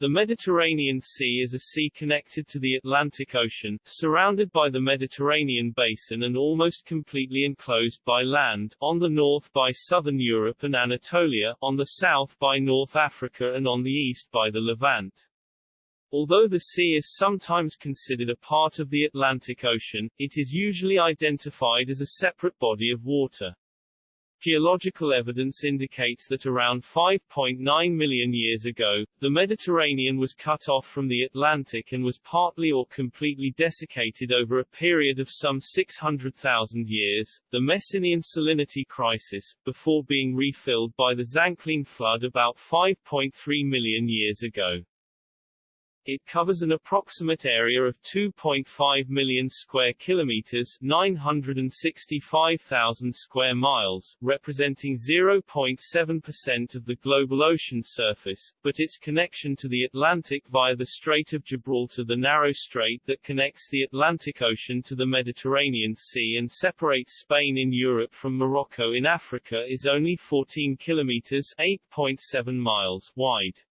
The Mediterranean Sea is a sea connected to the Atlantic Ocean, surrounded by the Mediterranean basin and almost completely enclosed by land, on the north by southern Europe and Anatolia, on the south by North Africa and on the east by the Levant. Although the sea is sometimes considered a part of the Atlantic Ocean, it is usually identified as a separate body of water. Geological evidence indicates that around 5.9 million years ago, the Mediterranean was cut off from the Atlantic and was partly or completely desiccated over a period of some 600,000 years, the Messinian salinity crisis, before being refilled by the Zanclean flood about 5.3 million years ago. It covers an approximate area of 2.5 million square kilometers, 965,000 square miles, representing 0.7% of the global ocean surface, but its connection to the Atlantic via the Strait of Gibraltar, the narrow strait that connects the Atlantic Ocean to the Mediterranean Sea and separates Spain in Europe from Morocco in Africa is only 14 kilometers, 8.7 miles wide.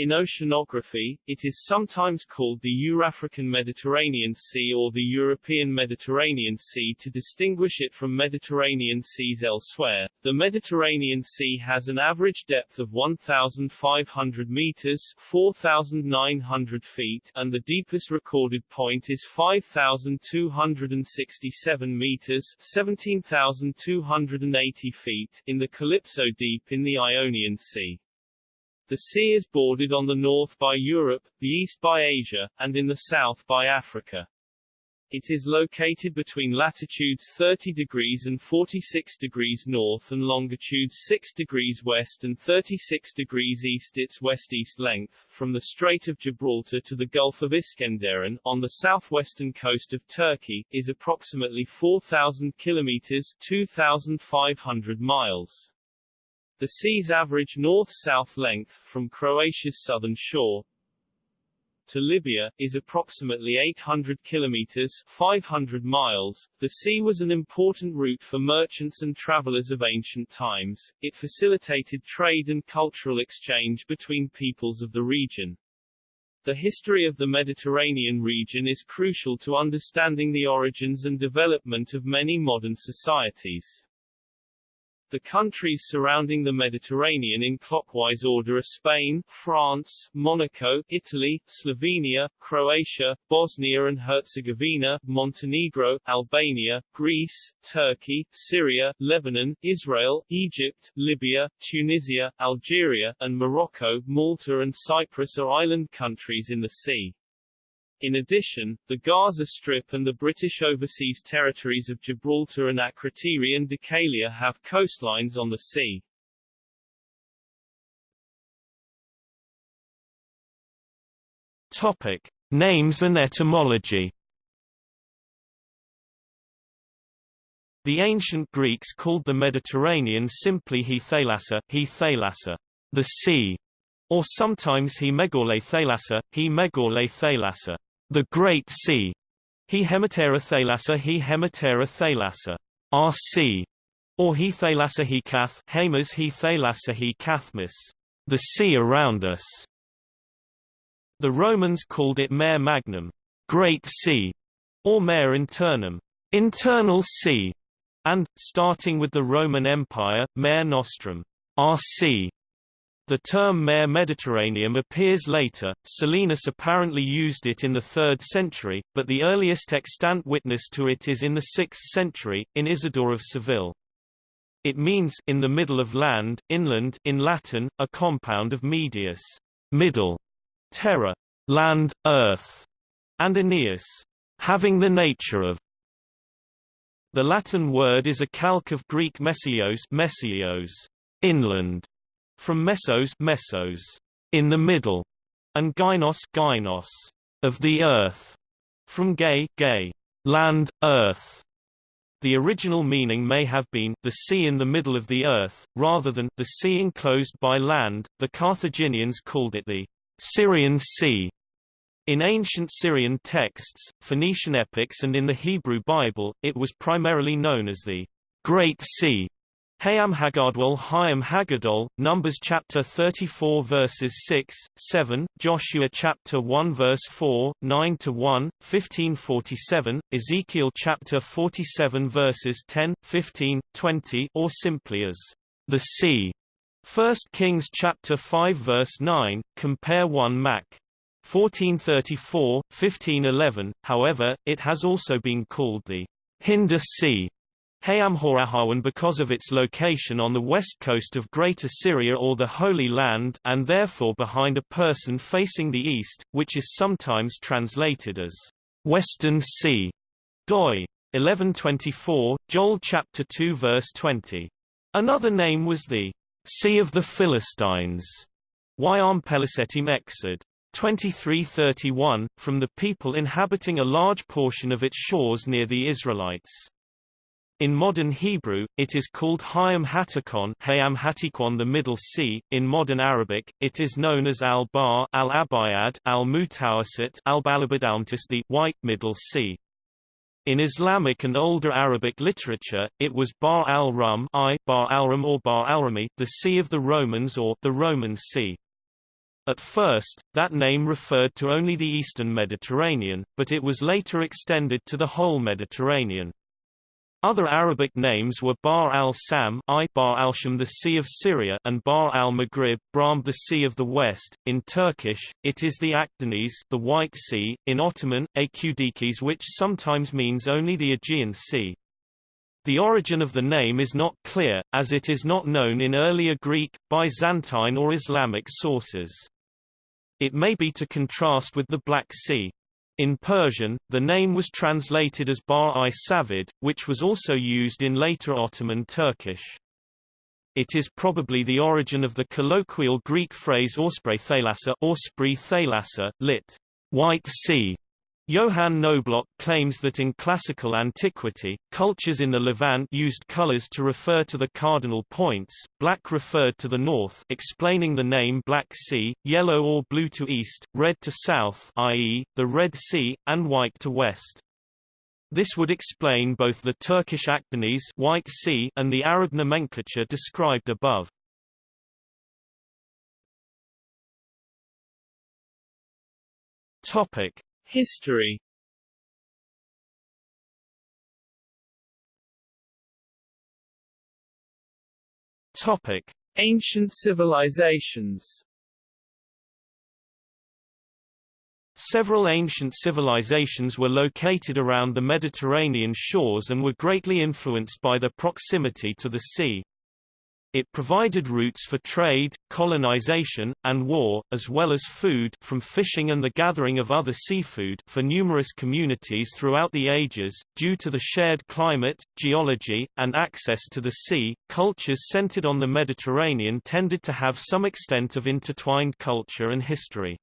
In oceanography, it is sometimes called the Eurafrican Mediterranean Sea or the European Mediterranean Sea to distinguish it from Mediterranean seas elsewhere. The Mediterranean Sea has an average depth of 1,500 meters 4,900 feet and the deepest recorded point is 5,267 meters 17,280 feet in the Calypso Deep in the Ionian Sea. The sea is bordered on the north by Europe, the east by Asia, and in the south by Africa. It is located between latitudes 30 degrees and 46 degrees north and longitudes 6 degrees west and 36 degrees east. Its west-east length, from the Strait of Gibraltar to the Gulf of Iskenderun, on the southwestern coast of Turkey, is approximately 4,000 kilometers 2,500 miles. The sea's average north-south length, from Croatia's southern shore to Libya, is approximately 800 kilometers 500 miles. The sea was an important route for merchants and travelers of ancient times. It facilitated trade and cultural exchange between peoples of the region. The history of the Mediterranean region is crucial to understanding the origins and development of many modern societies. The countries surrounding the Mediterranean in clockwise order are Spain, France, Monaco, Italy, Slovenia, Croatia, Bosnia and Herzegovina, Montenegro, Albania, Greece, Turkey, Syria, Lebanon, Israel, Egypt, Libya, Tunisia, Algeria, and Morocco. Malta and Cyprus are island countries in the sea. In addition, the Gaza Strip and the British overseas territories of Gibraltar and Akrotiri and Dhekelia have coastlines on the sea. Topic: Names and etymology. The ancient Greeks called the Mediterranean simply he thalassa, he thalassa, the sea, or sometimes he megorle thalassa, he megorle thalassa the Great Sea, he hematera thalassa he hematera thalassa, RC, or he thalassa he kath, hamas he thalassa he kathmas, the sea around us. The Romans called it Mare Magnum, Great Sea, or Mare Internum, internal sea, and, starting with the Roman Empire, Mare Nostrum, RC, the term Mare Mediterraneum appears later. Solinus apparently used it in the 3rd century, but the earliest extant witness to it is in the 6th century, in Isidore of Seville. It means in the middle of land, inland in Latin, a compound of medius, middle, terra, land, earth, and aeneas, having the nature of. The Latin word is a calque of Greek mesios, mesios, inland, from mesos, mesos, in the middle, and gynos, gynos, of the earth, from gay, gay, land, earth. The original meaning may have been the sea in the middle of the earth, rather than the sea enclosed by land. The Carthaginians called it the Syrian Sea. In ancient Syrian texts, Phoenician epics and in the Hebrew Bible, it was primarily known as the Great Sea, Hayam Hagadwal Hayam Hagadol, Numbers chapter 34 verses 6, 7, Joshua chapter 1 verse 4, 9 to 1, 1547, Ezekiel chapter 47 verses 10, 15, 20, or simply as the sea. 1 Kings chapter 5 verse 9, compare 1 Mac. 1434, 1511, however, it has also been called the Hinder Sea Hayamhorahawan because of its location on the west coast of Greater Syria or the Holy Land and therefore behind a person facing the east, which is sometimes translated as Western Sea. Doi. 1124, Joel chapter 2 verse 20. Another name was the Sea of the Philistines. Yam Pelisetim Exod. 2331, from the people inhabiting a large portion of its shores near the Israelites. In modern Hebrew, it is called Hayam Hatikon Hayam Hatikon the Middle Sea. In modern Arabic, it is known as Al-Bahr Al-Abayad Al-Mutawasit Al-Balabadalmtis the White Middle Sea. In Islamic and older Arabic literature, it was Bar al-Rum I, Bahr al-Rum or Bahr al-Rumi, the Sea of the Romans or the Roman Sea. At first, that name referred to only the eastern Mediterranean, but it was later extended to the whole Mediterranean. Other Arabic names were Bar al-Sam I Bahr al-Sham the Sea of Syria and Bar al-Maghrib Brahm the Sea of the West. In Turkish, it is the Akdeniz the White Sea, in Ottoman, Akudikis which sometimes means only the Aegean Sea. The origin of the name is not clear, as it is not known in earlier Greek, Byzantine or Islamic sources. It may be to contrast with the Black Sea. In Persian, the name was translated as Bar-i Savid, which was also used in later Ottoman Turkish. It is probably the origin of the colloquial Greek phrase Aspri Thalassa, Aspri Thalassa, lit. White Sea, Johann Knobloch claims that in classical antiquity, cultures in the Levant used colors to refer to the cardinal points, black referred to the north explaining the name Black Sea, yellow or blue to east, red to south i.e., the Red Sea, and white to west. This would explain both the Turkish Akdeniz White sea and the Arab nomenclature described above. Topic: History Topic: Ancient civilizations. Several ancient civilizations were located around the Mediterranean shores and were greatly influenced by their proximity to the sea. It provided routes for trade, colonization, and war, as well as food from fishing and the gathering of other seafood for numerous communities throughout the ages. Due to the shared climate, geology, and access to the sea, cultures centered on the Mediterranean tended to have some extent of intertwined culture and history.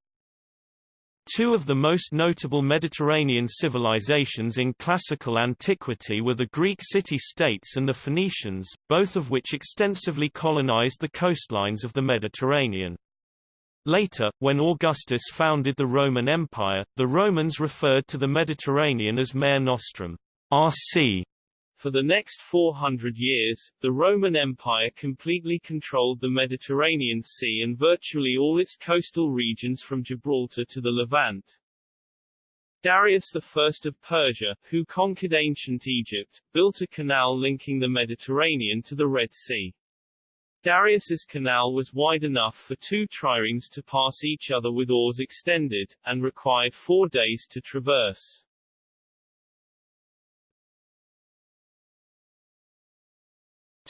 Two of the most notable Mediterranean civilizations in classical antiquity were the Greek city-states and the Phoenicians, both of which extensively colonized the coastlines of the Mediterranean. Later, when Augustus founded the Roman Empire, the Romans referred to the Mediterranean as Mare Nostrum, our sea, for the next 400 years, the Roman Empire completely controlled the Mediterranean Sea and virtually all its coastal regions from Gibraltar to the Levant. Darius I of Persia, who conquered ancient Egypt, built a canal linking the Mediterranean to the Red Sea. Darius's canal was wide enough for two triremes to pass each other with oars extended, and required four days to traverse.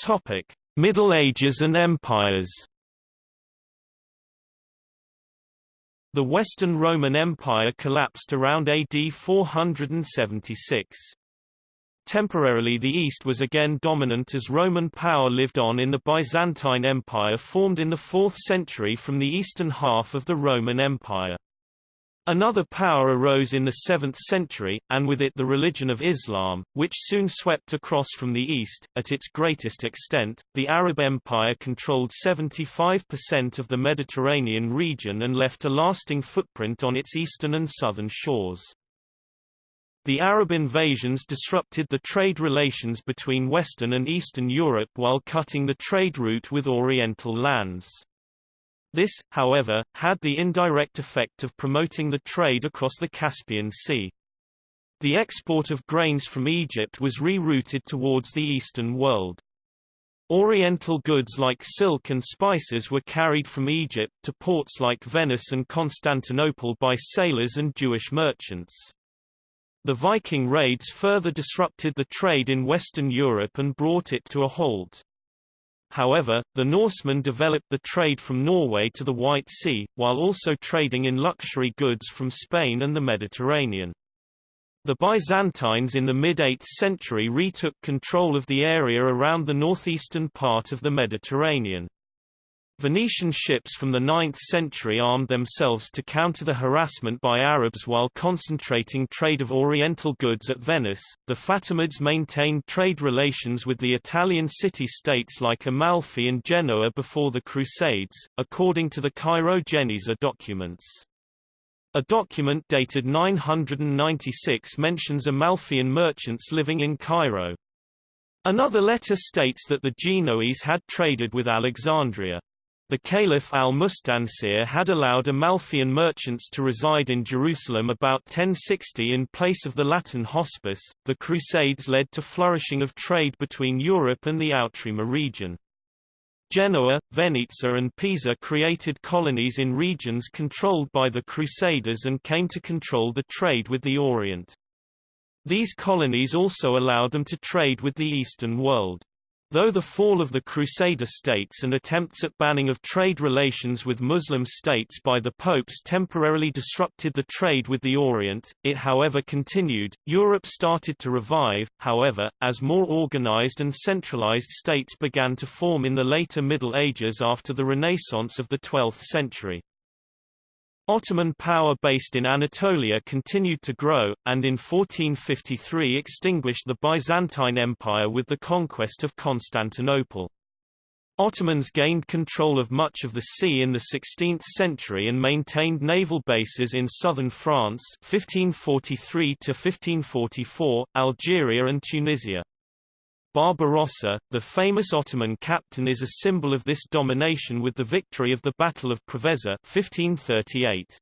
Topic: Middle Ages and Empires. The Western Roman Empire collapsed around AD 476. Temporarily the East was again dominant as Roman power lived on in the Byzantine Empire formed in the 4th century from the eastern half of the Roman Empire. Another power arose in the 7th century, and with it the religion of Islam, which soon swept across from the east. At its greatest extent, the Arab Empire controlled 75% of the Mediterranean region and left a lasting footprint on its eastern and southern shores. The Arab invasions disrupted the trade relations between Western and Eastern Europe while cutting the trade route with Oriental lands. This, however, had the indirect effect of promoting the trade across the Caspian Sea. The export of grains from Egypt was rerouted towards the Eastern world. Oriental goods like silk and spices were carried from Egypt to ports like Venice and Constantinople by sailors and Jewish merchants. The Viking raids further disrupted the trade in Western Europe and brought it to a halt. However, the Norsemen developed the trade from Norway to the White Sea, while also trading in luxury goods from Spain and the Mediterranean. The Byzantines in the mid-8th century retook control of the area around the northeastern part of the Mediterranean. Venetian ships from the 9th century armed themselves to counter the harassment by Arabs while concentrating trade of Oriental goods at Venice. The Fatimids maintained trade relations with the Italian city-states like Amalfi and Genoa before the Crusades, according to the Cairo Geniza documents. A document dated 996 mentions Amalfian merchants living in Cairo. Another letter states that the Genoese had traded with Alexandria. The Caliph al-Mustansir had allowed Amalfian merchants to reside in Jerusalem about 1060 in place of the Latin hospice. The Crusades led to flourishing of trade between Europe and the Outremer region. Genoa, Venezia and Pisa created colonies in regions controlled by the Crusaders and came to control the trade with the Orient. These colonies also allowed them to trade with the Eastern world. Though the fall of the Crusader states and attempts at banning of trade relations with Muslim states by the popes temporarily disrupted the trade with the Orient, it however continued. Europe started to revive, however, as more organized and centralized states began to form in the later Middle Ages after the Renaissance of the 12th century. Ottoman power based in Anatolia continued to grow, and in 1453 extinguished the Byzantine Empire with the conquest of Constantinople. Ottomans gained control of much of the sea in the 16th century and maintained naval bases in southern France 1543 1544, Algeria and Tunisia. Barbarossa, the famous Ottoman captain is a symbol of this domination with the victory of the Battle of Preveza 1538.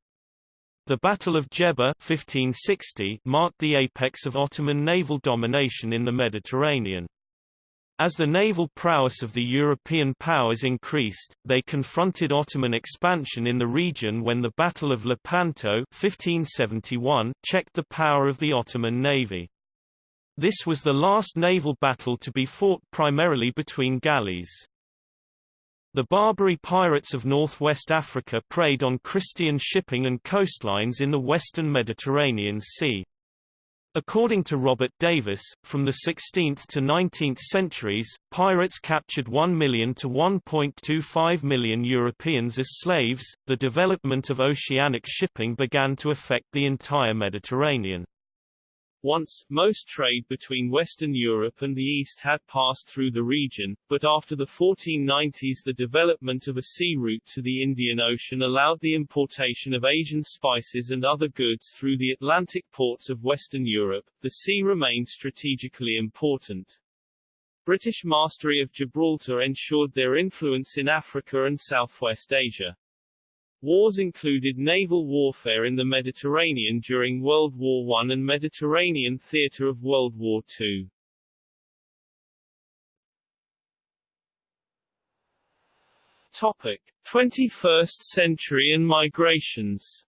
The Battle of Djerba 1560 marked the apex of Ottoman naval domination in the Mediterranean. As the naval prowess of the European powers increased, they confronted Ottoman expansion in the region when the Battle of Lepanto 1571 checked the power of the Ottoman navy. This was the last naval battle to be fought primarily between galleys. The Barbary pirates of northwest Africa preyed on Christian shipping and coastlines in the western Mediterranean Sea. According to Robert Davis, from the 16th to 19th centuries, pirates captured 1 million to 1.25 million Europeans as slaves. The development of oceanic shipping began to affect the entire Mediterranean. Once, most trade between Western Europe and the East had passed through the region, but after the 1490s the development of a sea route to the Indian Ocean allowed the importation of Asian spices and other goods through the Atlantic ports of Western Europe. The sea remained strategically important. British mastery of Gibraltar ensured their influence in Africa and Southwest Asia. Wars included naval warfare in the Mediterranean during World War I and Mediterranean theater of World War II. Topic: 21st century and migrations.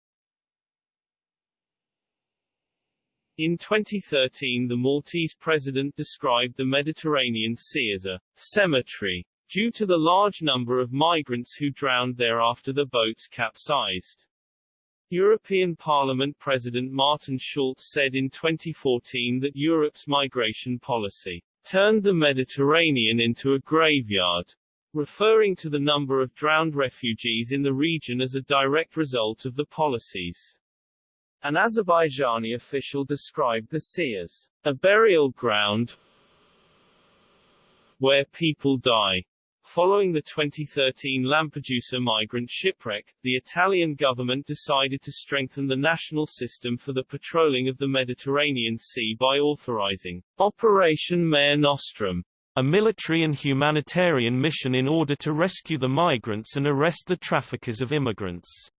In 2013 the Maltese president described the Mediterranean Sea as a cemetery due to the large number of migrants who drowned there after the boats capsized. European Parliament President Martin Schulz said in 2014 that Europe's migration policy turned the Mediterranean into a graveyard, referring to the number of drowned refugees in the region as a direct result of the policies. An Azerbaijani official described the sea as a burial ground where people die. Following the 2013 Lampedusa migrant shipwreck, the Italian government decided to strengthen the national system for the patrolling of the Mediterranean Sea by authorizing Operation Mare Nostrum, a military and humanitarian mission in order to rescue the migrants and arrest the traffickers of immigrants.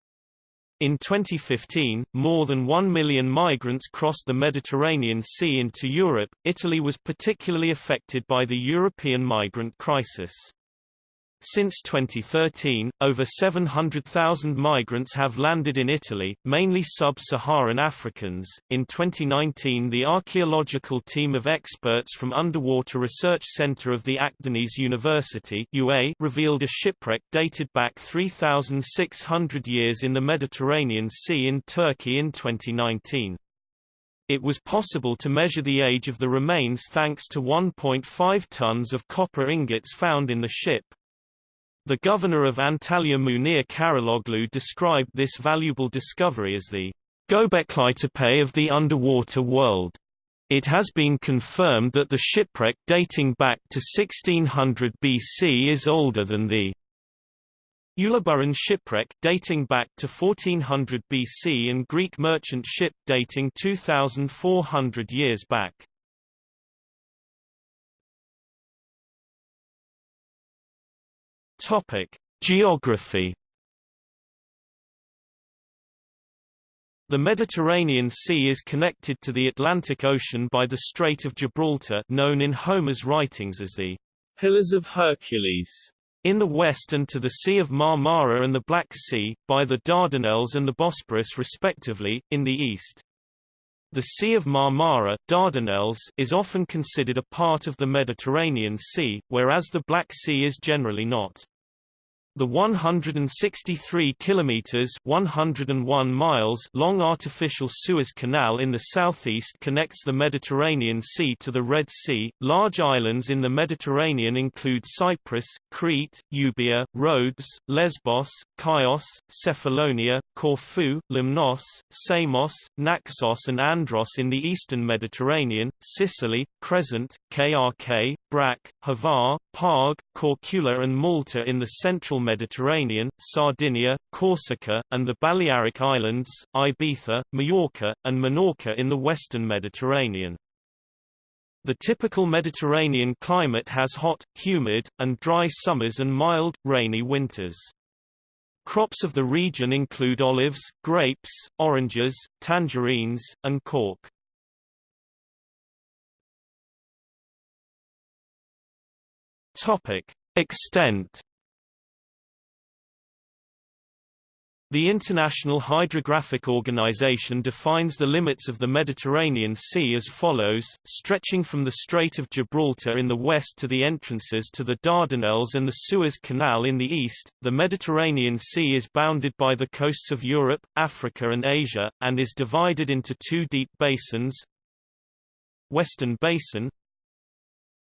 In 2015, more than 1 million migrants crossed the Mediterranean Sea into Europe. Italy was particularly affected by the European migrant crisis. Since 2013, over 700,000 migrants have landed in Italy, mainly sub-Saharan Africans. In 2019, the archaeological team of experts from Underwater Research Center of the Akdeniz University (UA) revealed a shipwreck dated back 3,600 years in the Mediterranean Sea in Turkey in 2019. It was possible to measure the age of the remains thanks to 1.5 tons of copper ingots found in the ship, the governor of Antalya Munir Karaloglu described this valuable discovery as the Göbekli of the underwater world. It has been confirmed that the shipwreck dating back to 1600 BC is older than the Uluburun shipwreck dating back to 1400 BC and Greek merchant ship dating 2400 years back. Topic: Geography. The Mediterranean Sea is connected to the Atlantic Ocean by the Strait of Gibraltar, known in Homer's writings as the Pillars of Hercules. In the west and to the Sea of Marmara and the Black Sea, by the Dardanelles and the Bosporus respectively, in the east. The Sea of Marmara Dardanelles is often considered a part of the Mediterranean Sea, whereas the Black Sea is generally not. The 163 kilometers (101 miles) long artificial Suez Canal in the southeast connects the Mediterranean Sea to the Red Sea. Large islands in the Mediterranean include Cyprus, Crete, Euboea, Rhodes, Lesbos, Chios, Cephalonia, Corfu, Lemnos, Samos, Naxos and Andros in the eastern Mediterranean, Sicily, Crescent, KRK, Brac, Hvar, Parg, Korcula and Malta in the central Mediterranean, Sardinia, Corsica, and the Balearic Islands, Ibiza, Majorca, and Menorca in the western Mediterranean. The typical Mediterranean climate has hot, humid, and dry summers and mild, rainy winters. Crops of the region include olives, grapes, oranges, tangerines, and cork. Topic: Extent The International Hydrographic Organization defines the limits of the Mediterranean Sea as follows, stretching from the Strait of Gibraltar in the west to the entrances to the Dardanelles and the Suez Canal in the east. The Mediterranean Sea is bounded by the coasts of Europe, Africa and Asia, and is divided into two deep basins. Western Basin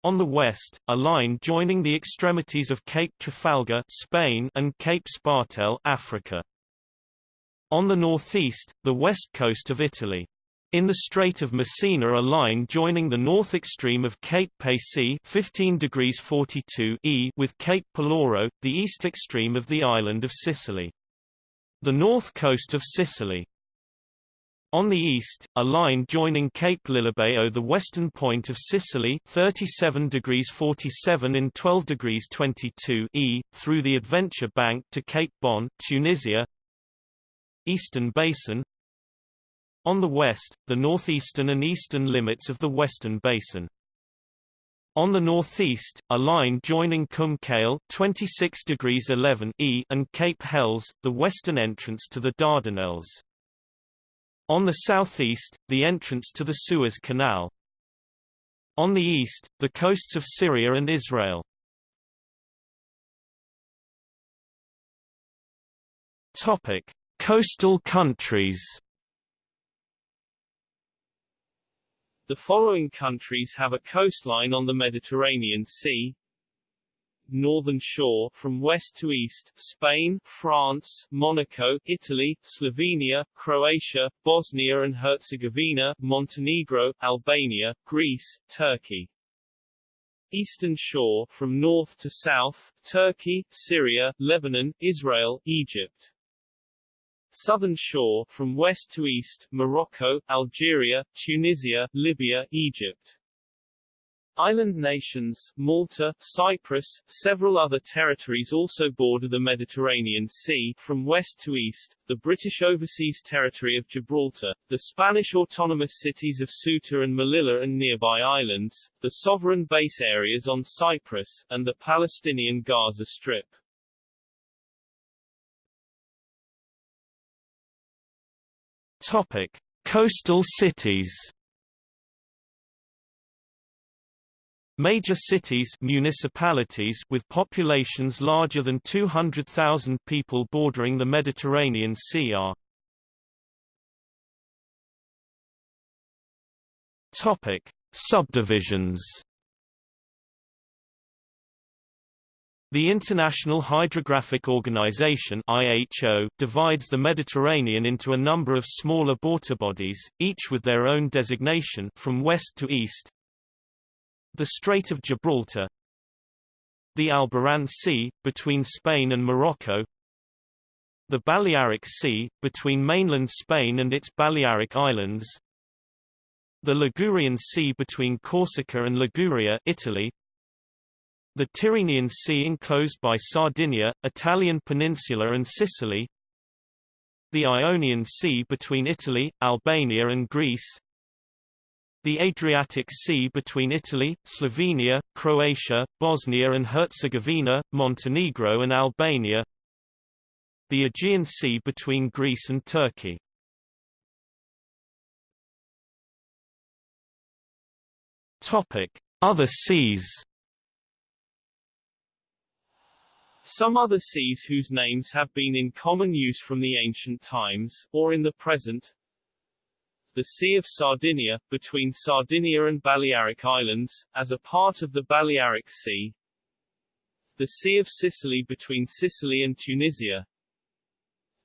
on the west, a line joining the extremities of Cape Trafalgar Spain and Cape Spartel Africa. On the northeast, the west coast of Italy. In the Strait of Messina a line joining the north extreme of Cape Paci 15 degrees 42 e with Cape Peloro, the east extreme of the island of Sicily. The north coast of Sicily. On the east, a line joining Cape Lilibeo the western point of Sicily 37 degrees 47 and 12 degrees 22 e, through the Adventure Bank to Cape Bon, Tunisia Eastern Basin On the west, the northeastern and eastern limits of the Western Basin. On the northeast, a line joining Kum Kale 26 degrees 11 e and Cape Helles, the western entrance to the Dardanelles. On the southeast, the entrance to the Suez Canal. On the east, the coasts of Syria and Israel. Topic: Coastal countries The following countries have a coastline on the Mediterranean Sea. Northern shore from west to east, Spain, France, Monaco, Italy, Slovenia, Croatia, Bosnia and Herzegovina, Montenegro, Albania, Greece, Turkey. Eastern shore from north to south, Turkey, Syria, Lebanon, Israel, Egypt. Southern shore from west to east, Morocco, Algeria, Tunisia, Libya, Egypt. Island nations, Malta, Cyprus, several other territories also border the Mediterranean Sea, from west to east, the British Overseas Territory of Gibraltar, the Spanish autonomous cities of Ceuta and Melilla and nearby islands, the sovereign base areas on Cyprus, and the Palestinian Gaza Strip. Topic. Coastal cities Major cities municipalities with populations larger than 200,000 people bordering the Mediterranean Sea are Topic: Subdivisions. The International Hydrographic Organization (IHO) divides the Mediterranean into a number of smaller bodies, each with their own designation from west to east, the Strait of Gibraltar The Alboran Sea, between Spain and Morocco The Balearic Sea, between mainland Spain and its Balearic Islands The Ligurian Sea between Corsica and Liguria Italy the Tyrrhenian Sea enclosed by Sardinia, Italian peninsula and Sicily the Ionian Sea between Italy, Albania and Greece the Adriatic Sea between Italy, Slovenia, Croatia, Bosnia and Herzegovina, Montenegro and Albania the Aegean Sea between Greece and Turkey Topic: Other seas. Some other seas whose names have been in common use from the ancient times, or in the present, the Sea of Sardinia, between Sardinia and Balearic Islands, as a part of the Balearic Sea. The Sea of Sicily between Sicily and Tunisia.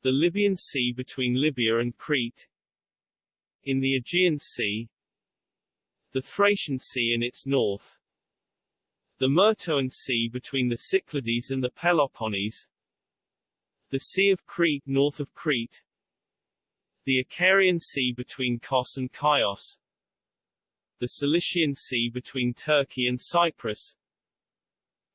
The Libyan Sea between Libya and Crete. In the Aegean Sea. The Thracian Sea in its north. The Myrtoan Sea between the Cyclades and the Peloponnese. The Sea of Crete north of Crete the Icarian Sea between Kos and Chios, the Cilician Sea between Turkey and Cyprus,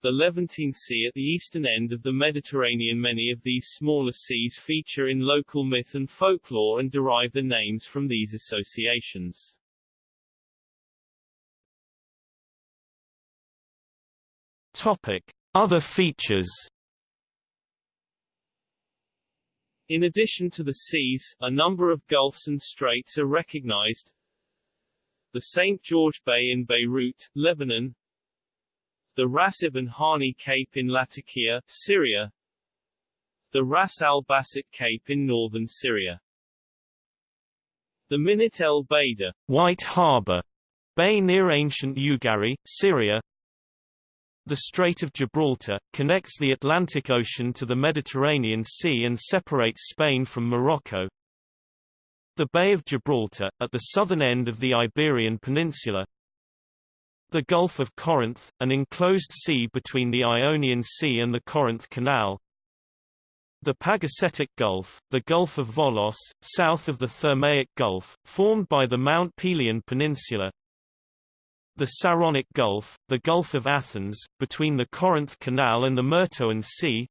the Levantine Sea at the eastern end of the Mediterranean. Many of these smaller seas feature in local myth and folklore and derive their names from these associations. Topic: Other features In addition to the seas, a number of gulfs and straits are recognized. The St. George Bay in Beirut, Lebanon. The Ras Ibn Hani Cape in Latakia, Syria. The Ras Al Basit Cape in northern Syria. The Minit el Baida, White Harbor, Bay near ancient Ugarit, Syria. The Strait of Gibraltar, connects the Atlantic Ocean to the Mediterranean Sea and separates Spain from Morocco. The Bay of Gibraltar, at the southern end of the Iberian Peninsula. The Gulf of Corinth, an enclosed sea between the Ionian Sea and the Corinth Canal. The Pagasetic Gulf, the Gulf of Volos, south of the Thermaic Gulf, formed by the Mount Pelion Peninsula, the Saronic Gulf, the Gulf of Athens, between the Corinth Canal and the Myrtoan Sea.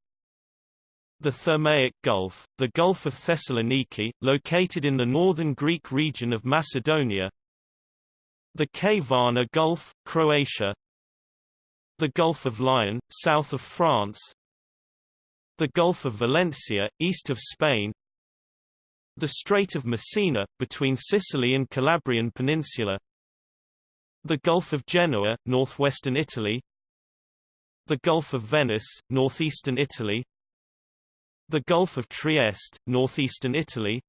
The Thermaic Gulf, the Gulf of Thessaloniki, located in the northern Greek region of Macedonia. The Kvarner Gulf, Croatia. The Gulf of Lyon, south of France. The Gulf of Valencia, east of Spain. The Strait of Messina, between Sicily and Calabrian Peninsula the Gulf of Genoa, northwestern Italy The Gulf of Venice, northeastern Italy The Gulf of Trieste, northeastern Italy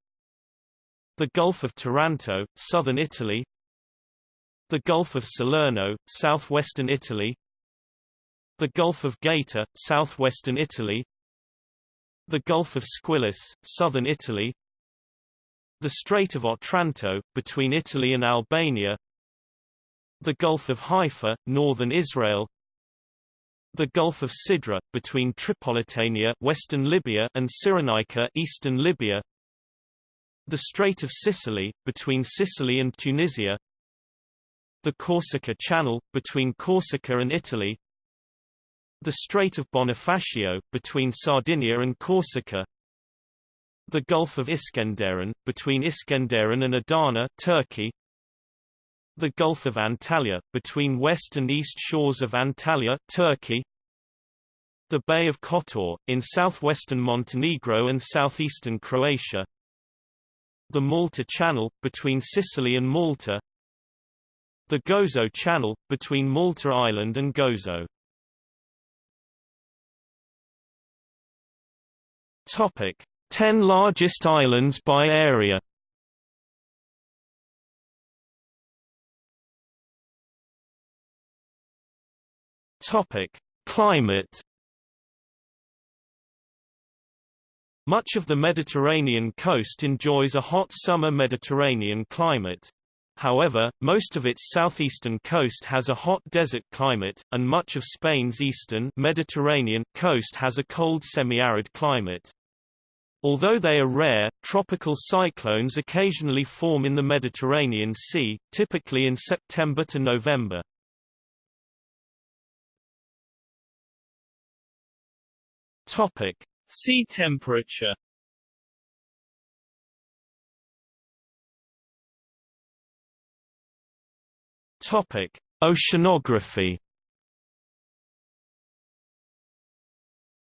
The Gulf of Taranto, southern Italy The Gulf of Salerno, southwestern Italy The Gulf of Gaeta, southwestern Italy The Gulf of Squillace, southern Italy the Strait of Otranto, between Italy and Albania the Gulf of Haifa, northern Israel, the Gulf of Sidra, between Tripolitania western Libya and Cyrenaica eastern Libya, the Strait of Sicily, between Sicily and Tunisia, the Corsica Channel, between Corsica and Italy, the Strait of Bonifacio, between Sardinia and Corsica, the Gulf of Iskenderun, between Iskenderun and Adana Turkey, the Gulf of Antalya, between west and east shores of Antalya Turkey, the Bay of Kotor, in southwestern Montenegro and southeastern Croatia, the Malta Channel, between Sicily and Malta, the Gozo Channel, between Malta Island and Gozo. Topic: 10 largest islands by area. Topic: Climate. Much of the Mediterranean coast enjoys a hot summer Mediterranean climate. However, most of its southeastern coast has a hot desert climate, and much of Spain's eastern Mediterranean coast has a cold semi-arid climate. Although they are rare, tropical cyclones occasionally form in the Mediterranean Sea, typically in September to November. Topic: Sea temperature Topic: Oceanography.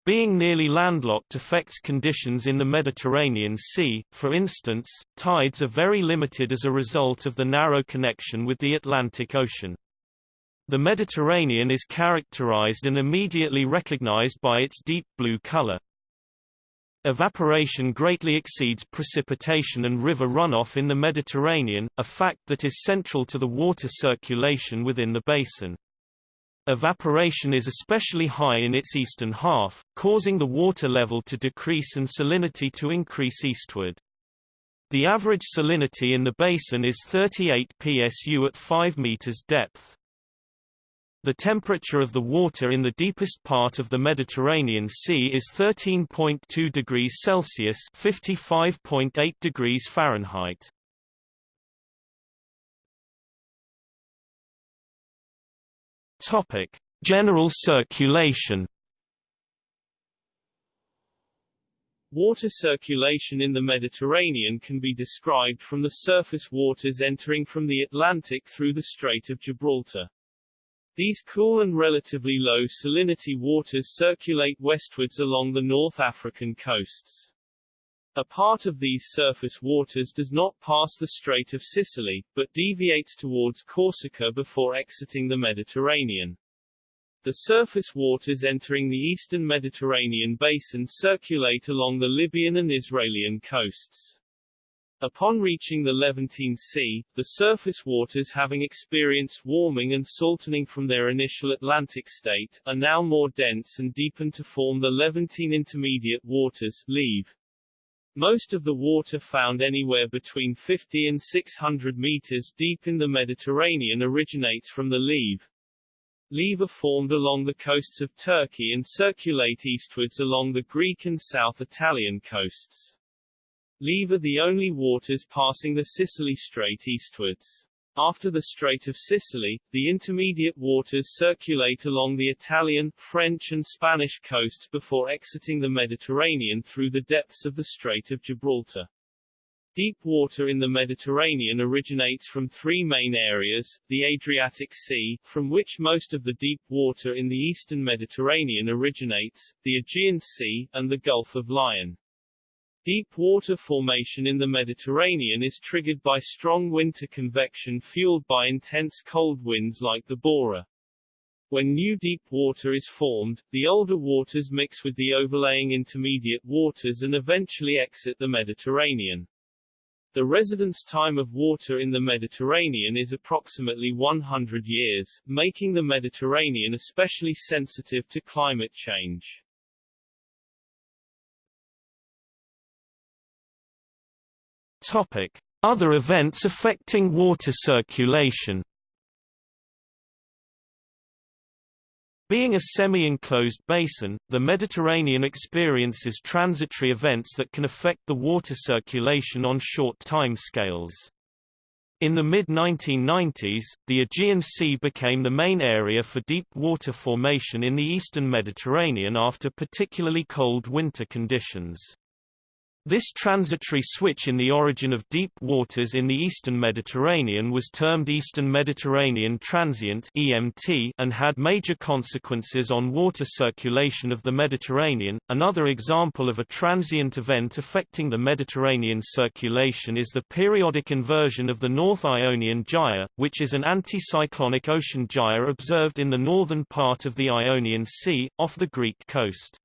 Being nearly landlocked affects conditions in the Mediterranean Sea, for instance, tides are very limited as a result of the narrow connection with the Atlantic Ocean. The Mediterranean is characterized and immediately recognized by its deep blue color. Evaporation greatly exceeds precipitation and river runoff in the Mediterranean, a fact that is central to the water circulation within the basin. Evaporation is especially high in its eastern half, causing the water level to decrease and salinity to increase eastward. The average salinity in the basin is 38 psu at 5 meters depth. The temperature of the water in the deepest part of the Mediterranean Sea is 13.2 degrees Celsius (55.8 degrees Fahrenheit). Topic: General circulation. Water circulation in the Mediterranean can be described from the surface waters entering from the Atlantic through the Strait of Gibraltar. These cool and relatively low salinity waters circulate westwards along the North African coasts. A part of these surface waters does not pass the Strait of Sicily, but deviates towards Corsica before exiting the Mediterranean. The surface waters entering the eastern Mediterranean basin circulate along the Libyan and Israelian coasts. Upon reaching the Levantine Sea, the surface waters having experienced warming and saltening from their initial Atlantic state, are now more dense and deepen to form the Levantine Intermediate Waters leave. Most of the water found anywhere between 50 and 600 meters deep in the Mediterranean originates from the leave. Leve are formed along the coasts of Turkey and circulate eastwards along the Greek and South Italian coasts. Leve are the only waters passing the Sicily Strait eastwards. After the Strait of Sicily, the intermediate waters circulate along the Italian, French and Spanish coasts before exiting the Mediterranean through the depths of the Strait of Gibraltar. Deep water in the Mediterranean originates from three main areas, the Adriatic Sea, from which most of the deep water in the eastern Mediterranean originates, the Aegean Sea, and the Gulf of Lion. Deep water formation in the Mediterranean is triggered by strong winter convection fueled by intense cold winds like the Bora. When new deep water is formed, the older waters mix with the overlaying intermediate waters and eventually exit the Mediterranean. The residence time of water in the Mediterranean is approximately 100 years, making the Mediterranean especially sensitive to climate change. Other events affecting water circulation. Being a semi-enclosed basin, the Mediterranean experiences transitory events that can affect the water circulation on short time scales. In the mid-1990s, the Aegean Sea became the main area for deep water formation in the eastern Mediterranean after particularly cold winter conditions. This transitory switch in the origin of deep waters in the eastern Mediterranean was termed Eastern Mediterranean Transient (EMT) and had major consequences on water circulation of the Mediterranean. Another example of a transient event affecting the Mediterranean circulation is the periodic inversion of the North Ionian Gyre, which is an anticyclonic ocean gyre observed in the northern part of the Ionian Sea, off the Greek coast.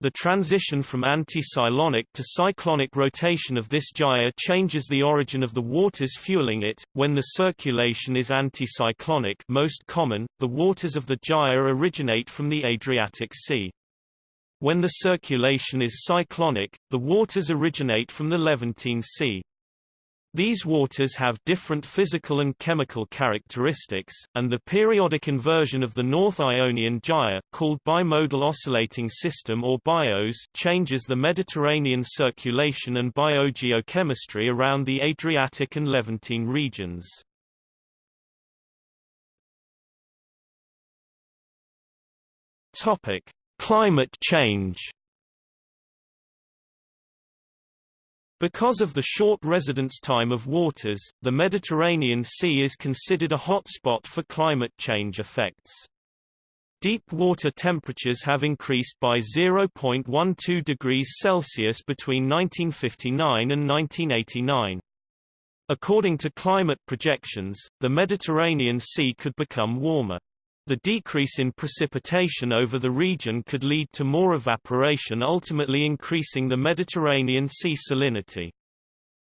The transition from anticyclonic to cyclonic rotation of this gyre changes the origin of the waters fueling it. When the circulation is anticyclonic, most common, the waters of the gyre originate from the Adriatic Sea. When the circulation is cyclonic, the waters originate from the Levantine Sea. These waters have different physical and chemical characteristics, and the periodic inversion of the North Ionian Gyre called bimodal oscillating system or BIOS changes the Mediterranean circulation and biogeochemistry around the Adriatic and Levantine regions. Topic: Climate change Because of the short residence time of waters, the Mediterranean Sea is considered a hotspot for climate change effects. Deep water temperatures have increased by 0.12 degrees Celsius between 1959 and 1989. According to climate projections, the Mediterranean Sea could become warmer. The decrease in precipitation over the region could lead to more evaporation ultimately increasing the Mediterranean Sea salinity.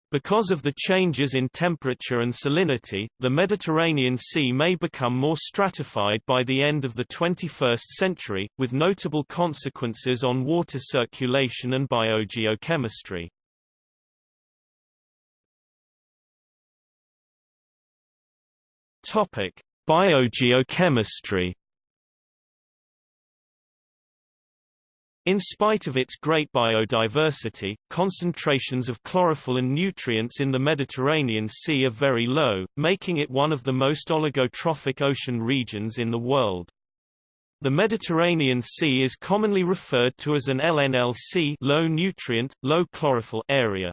Because of the changes in temperature and salinity, the Mediterranean Sea may become more stratified by the end of the 21st century, with notable consequences on water circulation and biogeochemistry. Topic: Biogeochemistry In spite of its great biodiversity, concentrations of chlorophyll and nutrients in the Mediterranean Sea are very low, making it one of the most oligotrophic ocean regions in the world. The Mediterranean Sea is commonly referred to as an LNLC low nutrient, low chlorophyll area.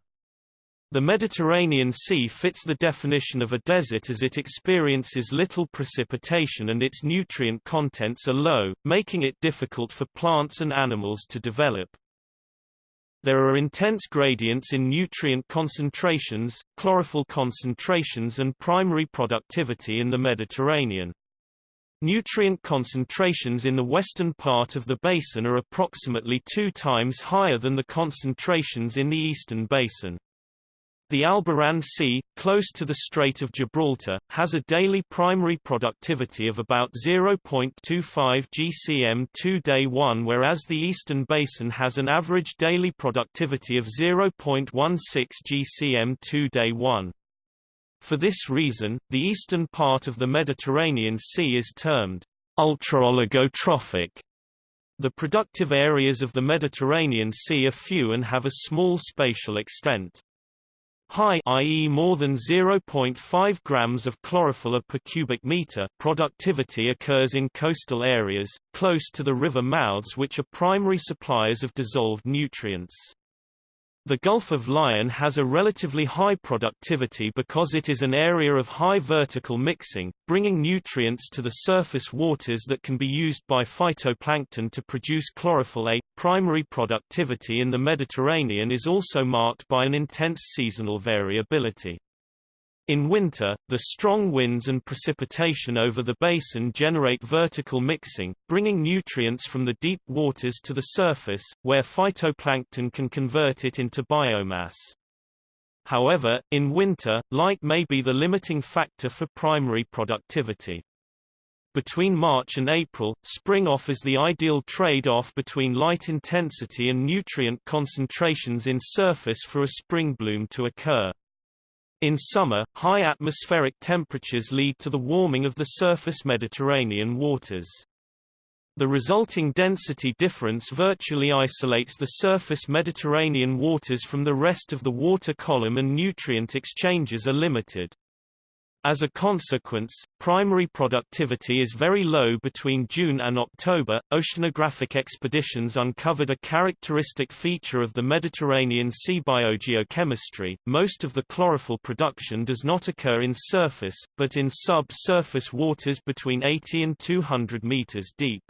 The Mediterranean Sea fits the definition of a desert as it experiences little precipitation and its nutrient contents are low, making it difficult for plants and animals to develop. There are intense gradients in nutrient concentrations, chlorophyll concentrations and primary productivity in the Mediterranean. Nutrient concentrations in the western part of the basin are approximately two times higher than the concentrations in the eastern basin. The Alboran Sea, close to the Strait of Gibraltar, has a daily primary productivity of about 0.25 gcm2 day 1 whereas the Eastern Basin has an average daily productivity of 0.16 gcm2 day 1. For this reason, the eastern part of the Mediterranean Sea is termed ultraoligotrophic. The productive areas of the Mediterranean Sea are few and have a small spatial extent. High i.e. more than 0.5 grams of chlorophyll per cubic meter productivity occurs in coastal areas, close to the river mouths which are primary suppliers of dissolved nutrients. The Gulf of Lion has a relatively high productivity because it is an area of high vertical mixing, bringing nutrients to the surface waters that can be used by phytoplankton to produce chlorophyll A. Primary productivity in the Mediterranean is also marked by an intense seasonal variability. In winter, the strong winds and precipitation over the basin generate vertical mixing, bringing nutrients from the deep waters to the surface, where phytoplankton can convert it into biomass. However, in winter, light may be the limiting factor for primary productivity. Between March and April, spring offers the ideal trade-off between light intensity and nutrient concentrations in surface for a spring bloom to occur. In summer, high atmospheric temperatures lead to the warming of the surface Mediterranean waters. The resulting density difference virtually isolates the surface Mediterranean waters from the rest of the water column and nutrient exchanges are limited. As a consequence, primary productivity is very low between June and October. Oceanographic expeditions uncovered a characteristic feature of the Mediterranean sea biogeochemistry. Most of the chlorophyll production does not occur in surface, but in sub-surface waters between 80 and 200 meters deep.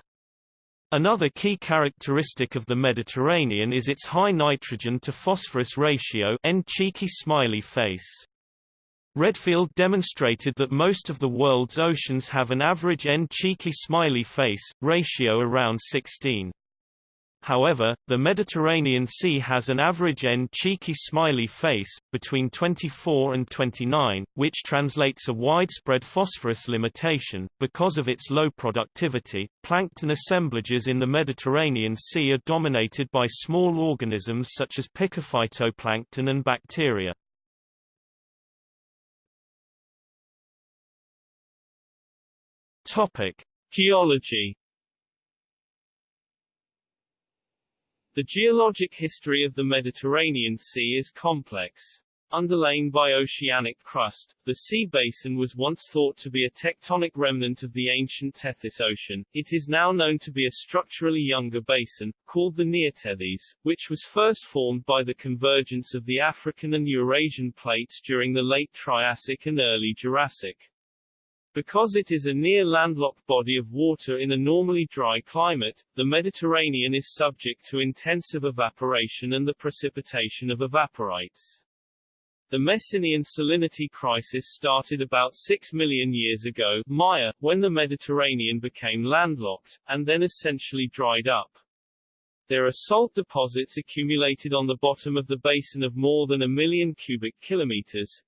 Another key characteristic of the Mediterranean is its high nitrogen to phosphorus ratio N cheeky smiley face. Redfield demonstrated that most of the world's oceans have an average N cheeky smiley face, ratio around 16. However, the Mediterranean Sea has an average N cheeky smiley face, between 24 and 29, which translates a widespread phosphorus limitation. Because of its low productivity, plankton assemblages in the Mediterranean Sea are dominated by small organisms such as picophytoplankton and bacteria. Topic: Geology. The geologic history of the Mediterranean Sea is complex. Underlain by oceanic crust, the sea basin was once thought to be a tectonic remnant of the ancient Tethys Ocean. It is now known to be a structurally younger basin, called the Neotethys, which was first formed by the convergence of the African and Eurasian plates during the late Triassic and early Jurassic. Because it is a near landlocked body of water in a normally dry climate, the Mediterranean is subject to intensive evaporation and the precipitation of evaporites. The Messinian salinity crisis started about 6 million years ago Maya, when the Mediterranean became landlocked, and then essentially dried up. There are salt deposits accumulated on the bottom of the basin of more than a million cubic kilometers,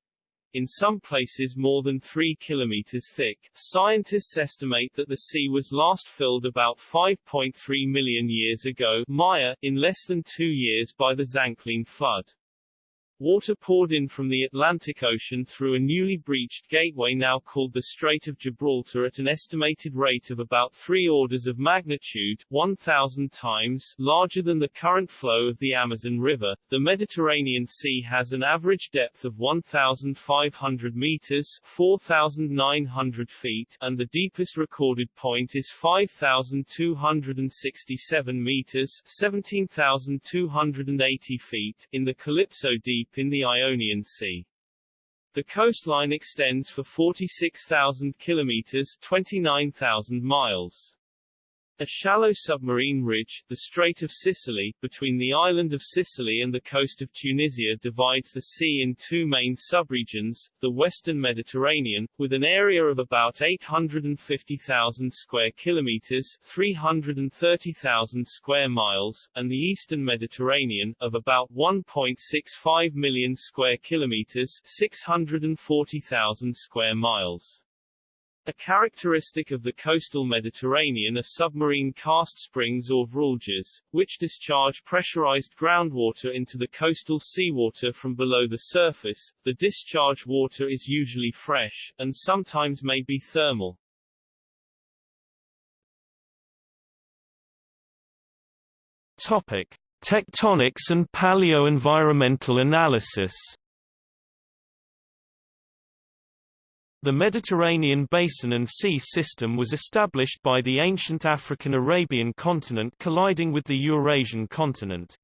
in some places more than 3 kilometers thick. Scientists estimate that the sea was last filled about 5.3 million years ago Maya, in less than two years by the Zanclean flood. Water poured in from the Atlantic Ocean through a newly breached gateway now called the Strait of Gibraltar at an estimated rate of about three orders of magnitude 1,000 times larger than the current flow of the Amazon River. The Mediterranean Sea has an average depth of 1,500 meters 4,900 feet and the deepest recorded point is 5,267 meters 17,280 feet in the Calypso Deep deep in the Ionian Sea. The coastline extends for 46,000 kilometers 29,000 miles. A shallow submarine ridge, the Strait of Sicily, between the island of Sicily and the coast of Tunisia divides the sea in two main subregions, the Western Mediterranean, with an area of about 850,000 square kilometers 330,000 square miles, and the Eastern Mediterranean, of about 1.65 million square kilometers 640,000 square miles. A characteristic of the coastal Mediterranean are submarine karst springs or vruljes, which discharge pressurized groundwater into the coastal seawater from below the surface. The discharge water is usually fresh, and sometimes may be thermal. Topic. Tectonics and paleo-environmental analysis The Mediterranean basin and sea system was established by the ancient African-Arabian continent colliding with the Eurasian continent.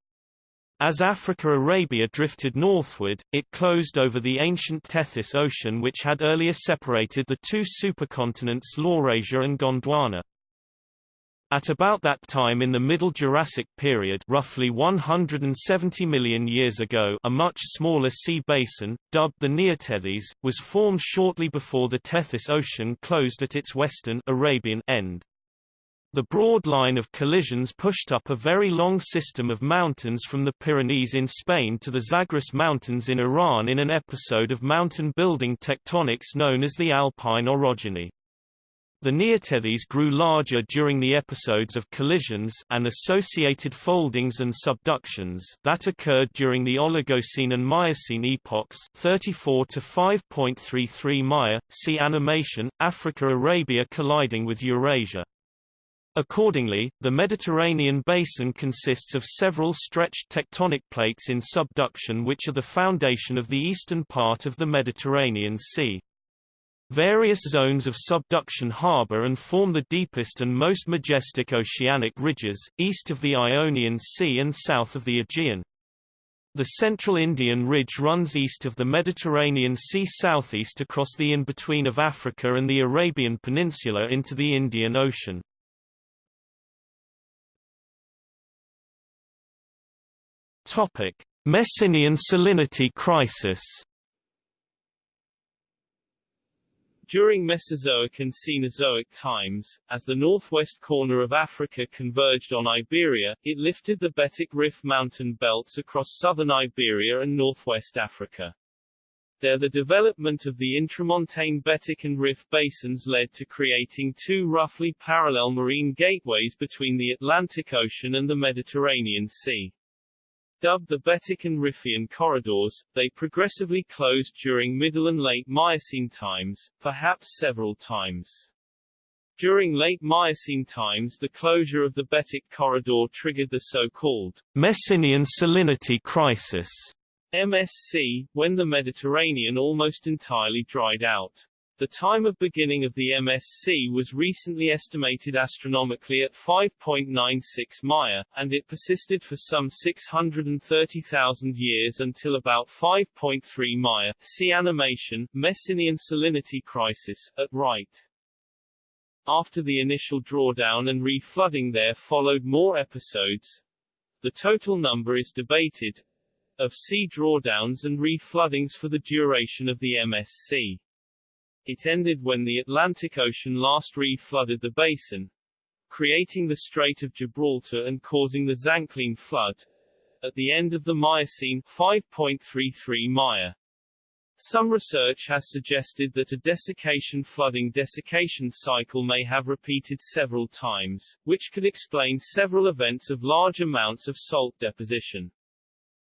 As Africa-Arabia drifted northward, it closed over the ancient Tethys Ocean which had earlier separated the two supercontinents Laurasia and Gondwana. At about that time in the Middle Jurassic period roughly 170 million years ago a much smaller sea basin, dubbed the Neotethys, was formed shortly before the Tethys Ocean closed at its western Arabian end. The broad line of collisions pushed up a very long system of mountains from the Pyrenees in Spain to the Zagros Mountains in Iran in an episode of mountain building tectonics known as the Alpine orogeny. The Neotethys grew larger during the episodes of collisions and associated foldings and subductions that occurred during the Oligocene and Miocene epochs 34 to 5.33 Maya. See animation, Africa-Arabia colliding with Eurasia. Accordingly, the Mediterranean basin consists of several stretched tectonic plates in subduction which are the foundation of the eastern part of the Mediterranean Sea. Various zones of subduction harbor and form the deepest and most majestic oceanic ridges, east of the Ionian Sea and south of the Aegean. The central Indian Ridge runs east of the Mediterranean Sea southeast across the in-between of Africa and the Arabian Peninsula into the Indian Ocean. Messinian salinity crisis. During Mesozoic and Cenozoic times, as the northwest corner of Africa converged on Iberia, it lifted the Betic Rif mountain belts across southern Iberia and northwest Africa. There the development of the intramontane Betic and Rif basins led to creating two roughly parallel marine gateways between the Atlantic Ocean and the Mediterranean Sea. Dubbed the Betic and Riffian corridors, they progressively closed during Middle and Late Miocene times, perhaps several times. During late Miocene times the closure of the Betic corridor triggered the so-called Messinian salinity crisis MSC, when the Mediterranean almost entirely dried out. The time of beginning of the MSC was recently estimated astronomically at 5.96 Maya, and it persisted for some 630,000 years until about 5.3 Maya. See animation, Messinian salinity crisis, at right. After the initial drawdown and reflooding there followed more episodes. The total number is debated, of sea drawdowns and refloodings for the duration of the MSC. It ended when the Atlantic Ocean last re-flooded the basin, creating the Strait of Gibraltar and causing the Zanclean flood. At the end of the Miocene 5.33 Maya. Some research has suggested that a desiccation flooding desiccation cycle may have repeated several times, which could explain several events of large amounts of salt deposition.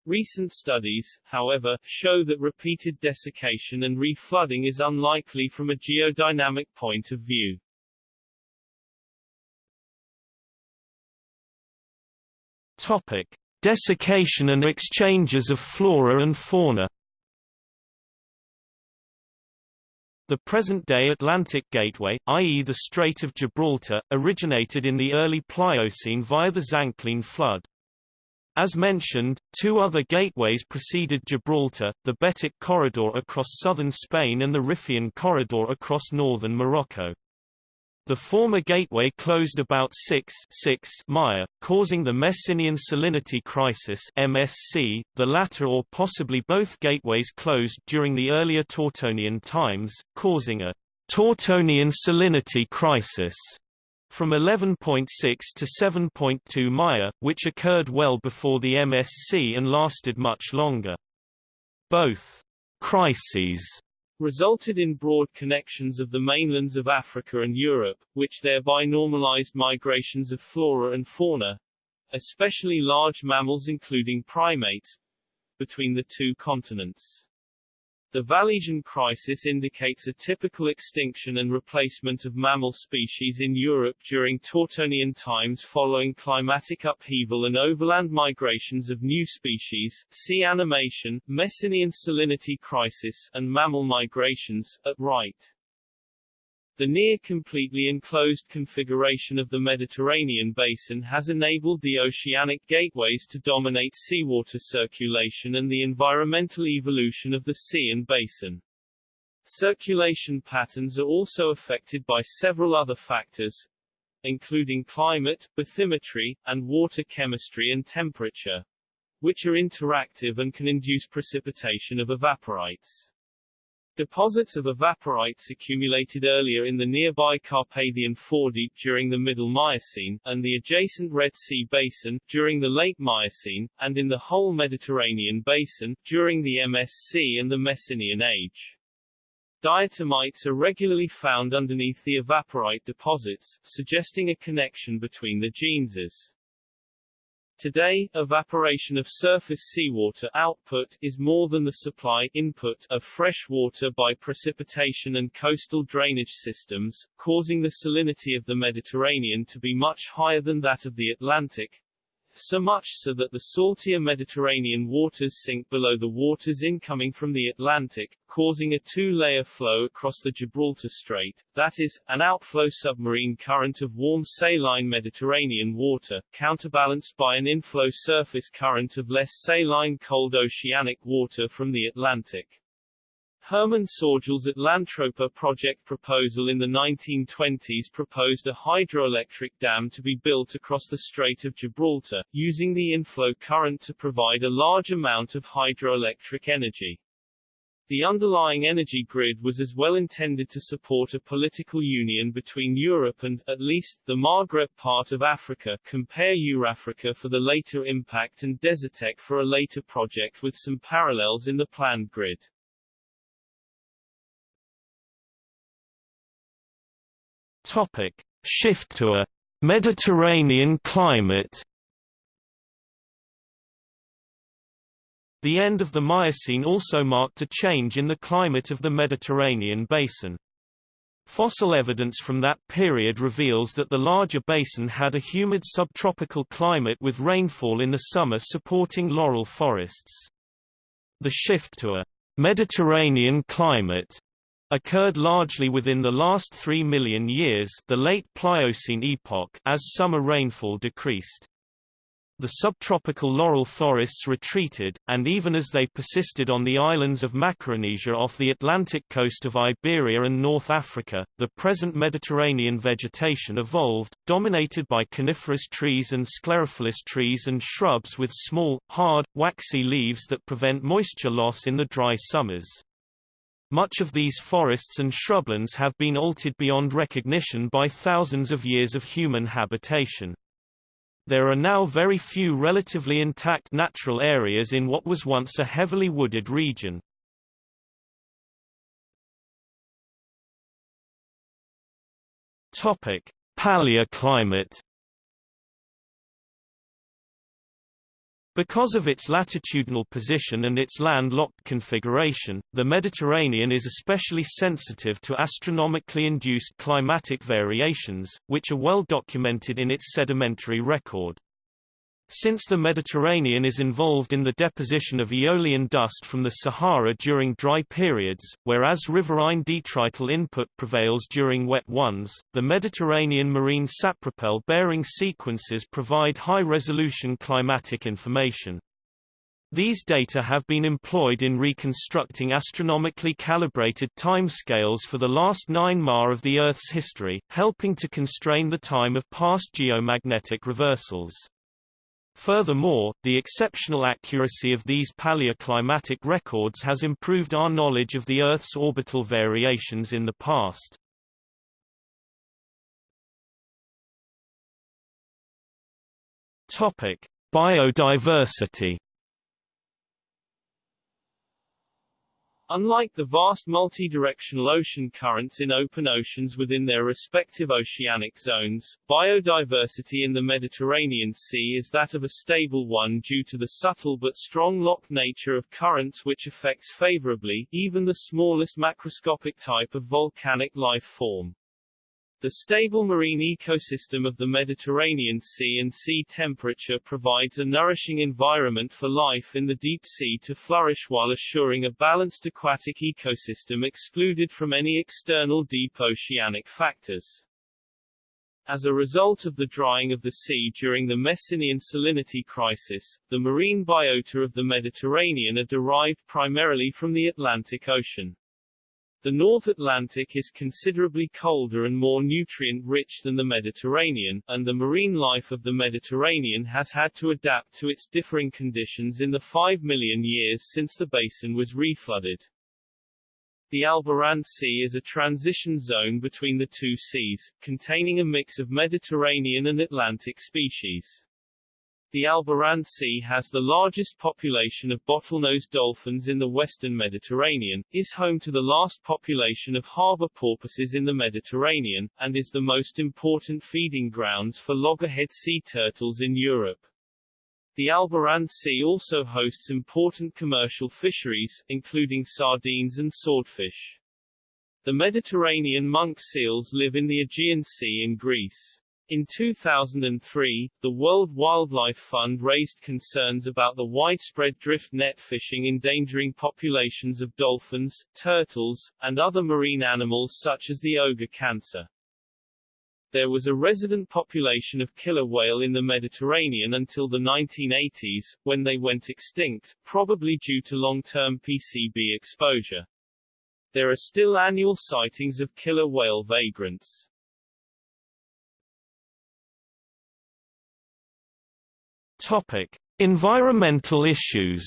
Recent studies, however, show that repeated desiccation and reflooding is unlikely from a geodynamic point of view. Topic: Desiccation and exchanges of flora and fauna. The present-day Atlantic Gateway, i.e. the Strait of Gibraltar, originated in the early Pliocene via the Zanclean flood. As mentioned, two other gateways preceded Gibraltar, the Betic Corridor across southern Spain and the Riffian Corridor across northern Morocco. The former gateway closed about 6, 6 Maya, causing the Messinian salinity crisis MSC. The latter or possibly both gateways closed during the earlier Tortonian times, causing a Tortonian salinity crisis from 11.6 to 7.2 Maya, which occurred well before the MSC and lasted much longer. Both crises resulted in broad connections of the mainlands of Africa and Europe, which thereby normalized migrations of flora and fauna, especially large mammals including primates, between the two continents. The Vallesian crisis indicates a typical extinction and replacement of mammal species in Europe during Tortonian times following climatic upheaval and overland migrations of new species, see animation, Messinian salinity crisis, and mammal migrations, at right. The near-completely enclosed configuration of the Mediterranean basin has enabled the oceanic gateways to dominate seawater circulation and the environmental evolution of the sea and basin. Circulation patterns are also affected by several other factors, including climate, bathymetry, and water chemistry and temperature, which are interactive and can induce precipitation of evaporites. Deposits of evaporites accumulated earlier in the nearby Carpathian Foredeep during the Middle Miocene, and the adjacent Red Sea Basin, during the Late Miocene, and in the whole Mediterranean Basin, during the MSC and the Messinian Age. Diatomites are regularly found underneath the evaporite deposits, suggesting a connection between the geneses. Today, evaporation of surface seawater output is more than the supply input of fresh water by precipitation and coastal drainage systems, causing the salinity of the Mediterranean to be much higher than that of the Atlantic, so much so that the saltier Mediterranean waters sink below the waters incoming from the Atlantic, causing a two-layer flow across the Gibraltar Strait, that is, an outflow submarine current of warm saline Mediterranean water, counterbalanced by an inflow surface current of less saline cold oceanic water from the Atlantic. Hermann Sörgel's Atlantropa project proposal in the 1920s proposed a hydroelectric dam to be built across the Strait of Gibraltar, using the inflow current to provide a large amount of hydroelectric energy. The underlying energy grid was as well intended to support a political union between Europe and, at least, the Maghreb part of Africa compare Eurafrica for the later impact and Desertec for a later project with some parallels in the planned grid. Topic: Shift to a Mediterranean climate. The end of the Miocene also marked a change in the climate of the Mediterranean basin. Fossil evidence from that period reveals that the larger basin had a humid subtropical climate with rainfall in the summer supporting laurel forests. The shift to a Mediterranean climate occurred largely within the last 3 million years the late Pliocene epoch as summer rainfall decreased. The subtropical laurel forests retreated, and even as they persisted on the islands of Macaronesia off the Atlantic coast of Iberia and North Africa, the present Mediterranean vegetation evolved, dominated by coniferous trees and sclerophyllous trees and shrubs with small, hard, waxy leaves that prevent moisture loss in the dry summers. Much of these forests and shrublands have been altered beyond recognition by thousands of years of human habitation. There are now very few relatively intact natural areas in what was once a heavily wooded region. Topic: Paleoclimate Because of its latitudinal position and its land-locked configuration, the Mediterranean is especially sensitive to astronomically induced climatic variations, which are well documented in its sedimentary record. Since the Mediterranean is involved in the deposition of aeolian dust from the Sahara during dry periods, whereas riverine detrital input prevails during wet ones, the Mediterranean marine sapropel-bearing sequences provide high-resolution climatic information. These data have been employed in reconstructing astronomically calibrated timescales for the last 9 ma of the Earth's history, helping to constrain the time of past geomagnetic reversals. Furthermore, the exceptional accuracy of these paleoclimatic records has improved our knowledge of the Earth's orbital variations in the past. Topic: Biodiversity Unlike the vast multi-directional ocean currents in open oceans within their respective oceanic zones, biodiversity in the Mediterranean Sea is that of a stable one due to the subtle but strong lock nature of currents which affects favorably, even the smallest macroscopic type of volcanic life form. The stable marine ecosystem of the Mediterranean Sea and sea temperature provides a nourishing environment for life in the deep sea to flourish while assuring a balanced aquatic ecosystem excluded from any external deep oceanic factors. As a result of the drying of the sea during the Messinian salinity crisis, the marine biota of the Mediterranean are derived primarily from the Atlantic Ocean. The North Atlantic is considerably colder and more nutrient-rich than the Mediterranean, and the marine life of the Mediterranean has had to adapt to its differing conditions in the 5 million years since the basin was reflooded. The Alboran Sea is a transition zone between the two seas, containing a mix of Mediterranean and Atlantic species. The Alboran Sea has the largest population of bottlenose dolphins in the western Mediterranean, is home to the last population of harbor porpoises in the Mediterranean, and is the most important feeding grounds for loggerhead sea turtles in Europe. The Alboran Sea also hosts important commercial fisheries, including sardines and swordfish. The Mediterranean monk seals live in the Aegean Sea in Greece. In 2003, the World Wildlife Fund raised concerns about the widespread drift net fishing endangering populations of dolphins, turtles, and other marine animals such as the ogre cancer. There was a resident population of killer whale in the Mediterranean until the 1980s, when they went extinct, probably due to long-term PCB exposure. There are still annual sightings of killer whale vagrants. Topic: Environmental issues.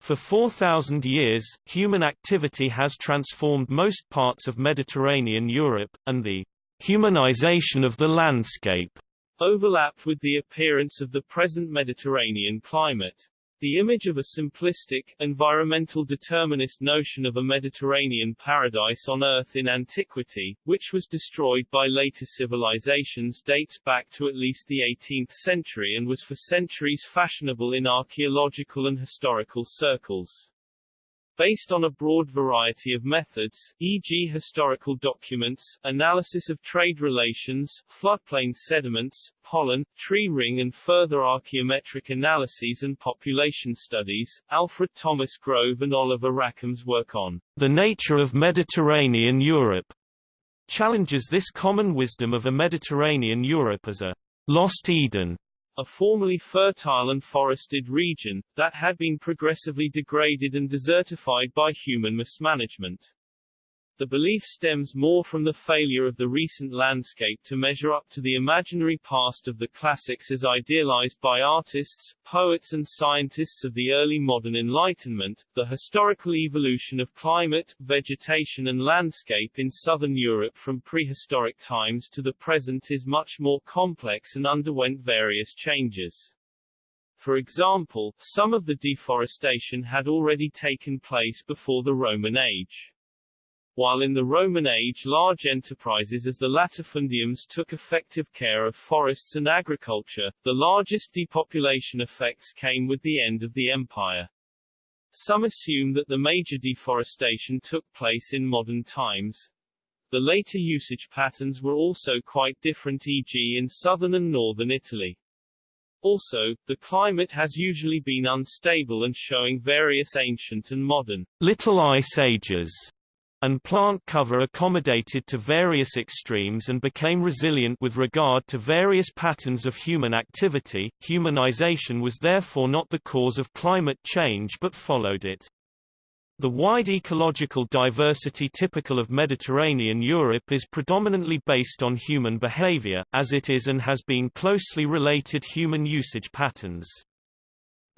For 4,000 years, human activity has transformed most parts of Mediterranean Europe, and the humanization of the landscape overlapped with the appearance of the present Mediterranean climate. The image of a simplistic, environmental determinist notion of a Mediterranean paradise on Earth in antiquity, which was destroyed by later civilizations dates back to at least the 18th century and was for centuries fashionable in archaeological and historical circles. Based on a broad variety of methods, e.g. historical documents, analysis of trade relations, floodplain sediments, pollen, tree ring and further archaeometric analyses and population studies, Alfred Thomas Grove and Oliver Rackham's work on the nature of Mediterranean Europe challenges this common wisdom of a Mediterranean Europe as a lost Eden a formerly fertile and forested region, that had been progressively degraded and desertified by human mismanagement. The belief stems more from the failure of the recent landscape to measure up to the imaginary past of the classics as idealized by artists, poets and scientists of the early modern Enlightenment. The historical evolution of climate, vegetation and landscape in southern Europe from prehistoric times to the present is much more complex and underwent various changes. For example, some of the deforestation had already taken place before the Roman age while in the Roman age large enterprises as the latifundiums took effective care of forests and agriculture, the largest depopulation effects came with the end of the empire. Some assume that the major deforestation took place in modern times. The later usage patterns were also quite different e.g. in southern and northern Italy. Also, the climate has usually been unstable and showing various ancient and modern little ice ages and plant cover accommodated to various extremes and became resilient with regard to various patterns of human activity. Humanization was therefore not the cause of climate change but followed it. The wide ecological diversity typical of Mediterranean Europe is predominantly based on human behavior, as it is and has been closely related human usage patterns.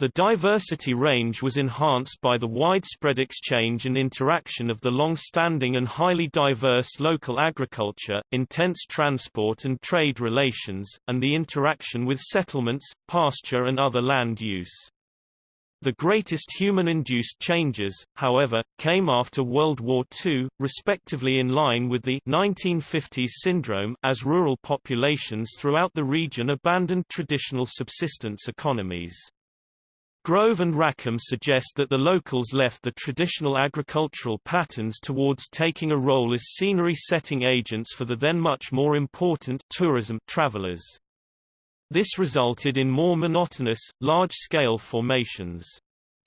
The diversity range was enhanced by the widespread exchange and interaction of the long-standing and highly diverse local agriculture, intense transport and trade relations, and the interaction with settlements, pasture and other land use. The greatest human-induced changes, however, came after World War II, respectively in line with the 1950s syndrome as rural populations throughout the region abandoned traditional subsistence economies. Grove and Rackham suggest that the locals left the traditional agricultural patterns towards taking a role as scenery-setting agents for the then much more important tourism travelers. This resulted in more monotonous, large-scale formations.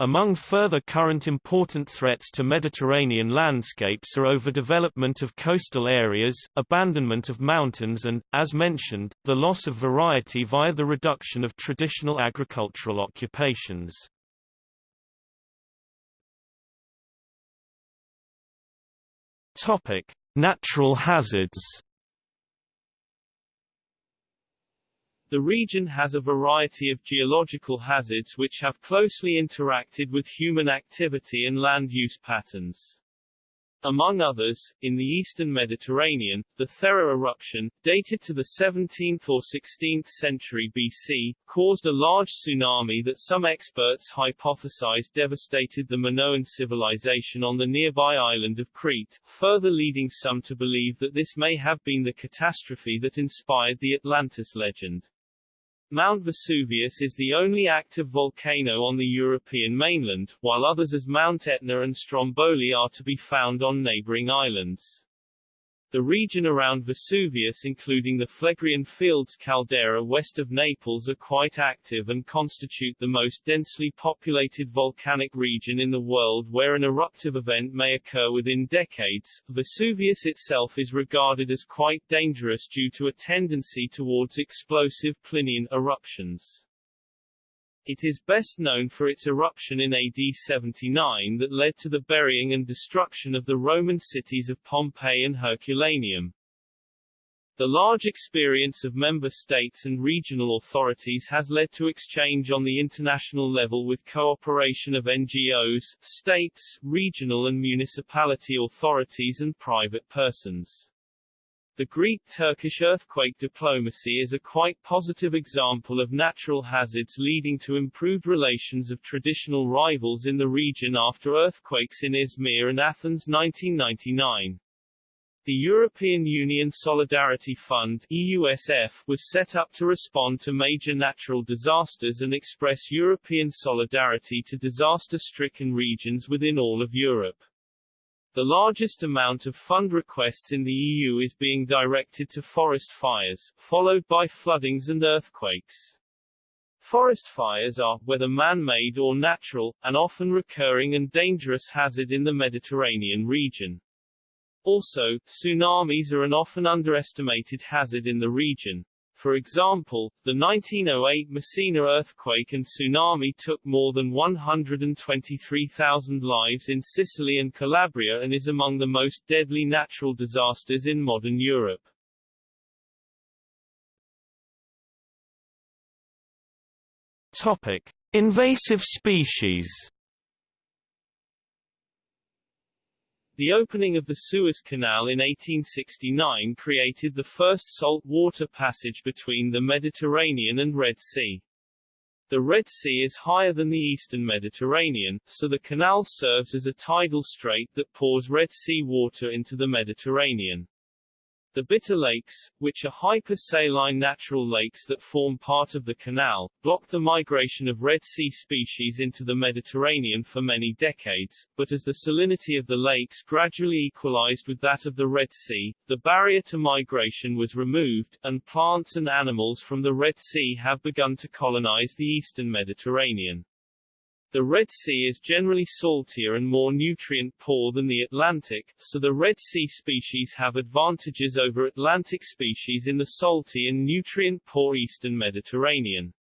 Among further current important threats to Mediterranean landscapes are overdevelopment of coastal areas, abandonment of mountains and, as mentioned, the loss of variety via the reduction of traditional agricultural occupations. Natural hazards The region has a variety of geological hazards which have closely interacted with human activity and land use patterns. Among others, in the eastern Mediterranean, the Thera eruption, dated to the 17th or 16th century BC, caused a large tsunami that some experts hypothesized devastated the Minoan civilization on the nearby island of Crete, further leading some to believe that this may have been the catastrophe that inspired the Atlantis legend. Mount Vesuvius is the only active volcano on the European mainland, while others as Mount Etna and Stromboli are to be found on neighboring islands. The region around Vesuvius including the Phlegraean Fields caldera west of Naples are quite active and constitute the most densely populated volcanic region in the world where an eruptive event may occur within decades. Vesuvius itself is regarded as quite dangerous due to a tendency towards explosive Plinian eruptions. It is best known for its eruption in AD 79 that led to the burying and destruction of the Roman cities of Pompeii and Herculaneum. The large experience of member states and regional authorities has led to exchange on the international level with cooperation of NGOs, states, regional and municipality authorities and private persons. The Greek-Turkish earthquake diplomacy is a quite positive example of natural hazards leading to improved relations of traditional rivals in the region after earthquakes in Izmir and Athens 1999. The European Union Solidarity Fund EUSF, was set up to respond to major natural disasters and express European solidarity to disaster-stricken regions within all of Europe. The largest amount of fund requests in the EU is being directed to forest fires, followed by floodings and earthquakes. Forest fires are, whether man-made or natural, an often recurring and dangerous hazard in the Mediterranean region. Also, tsunamis are an often underestimated hazard in the region. For example, the 1908 Messina earthquake and tsunami took more than 123,000 lives in Sicily and Calabria and is among the most deadly natural disasters in modern Europe. Topic: Invasive species. The opening of the Suez Canal in 1869 created the first salt water passage between the Mediterranean and Red Sea. The Red Sea is higher than the eastern Mediterranean, so the canal serves as a tidal strait that pours Red Sea water into the Mediterranean. The Bitter Lakes, which are hypersaline natural lakes that form part of the canal, blocked the migration of Red Sea species into the Mediterranean for many decades, but as the salinity of the lakes gradually equalized with that of the Red Sea, the barrier to migration was removed, and plants and animals from the Red Sea have begun to colonize the eastern Mediterranean. The Red Sea is generally saltier and more nutrient-poor than the Atlantic, so the Red Sea species have advantages over Atlantic species in the salty and nutrient-poor eastern Mediterranean.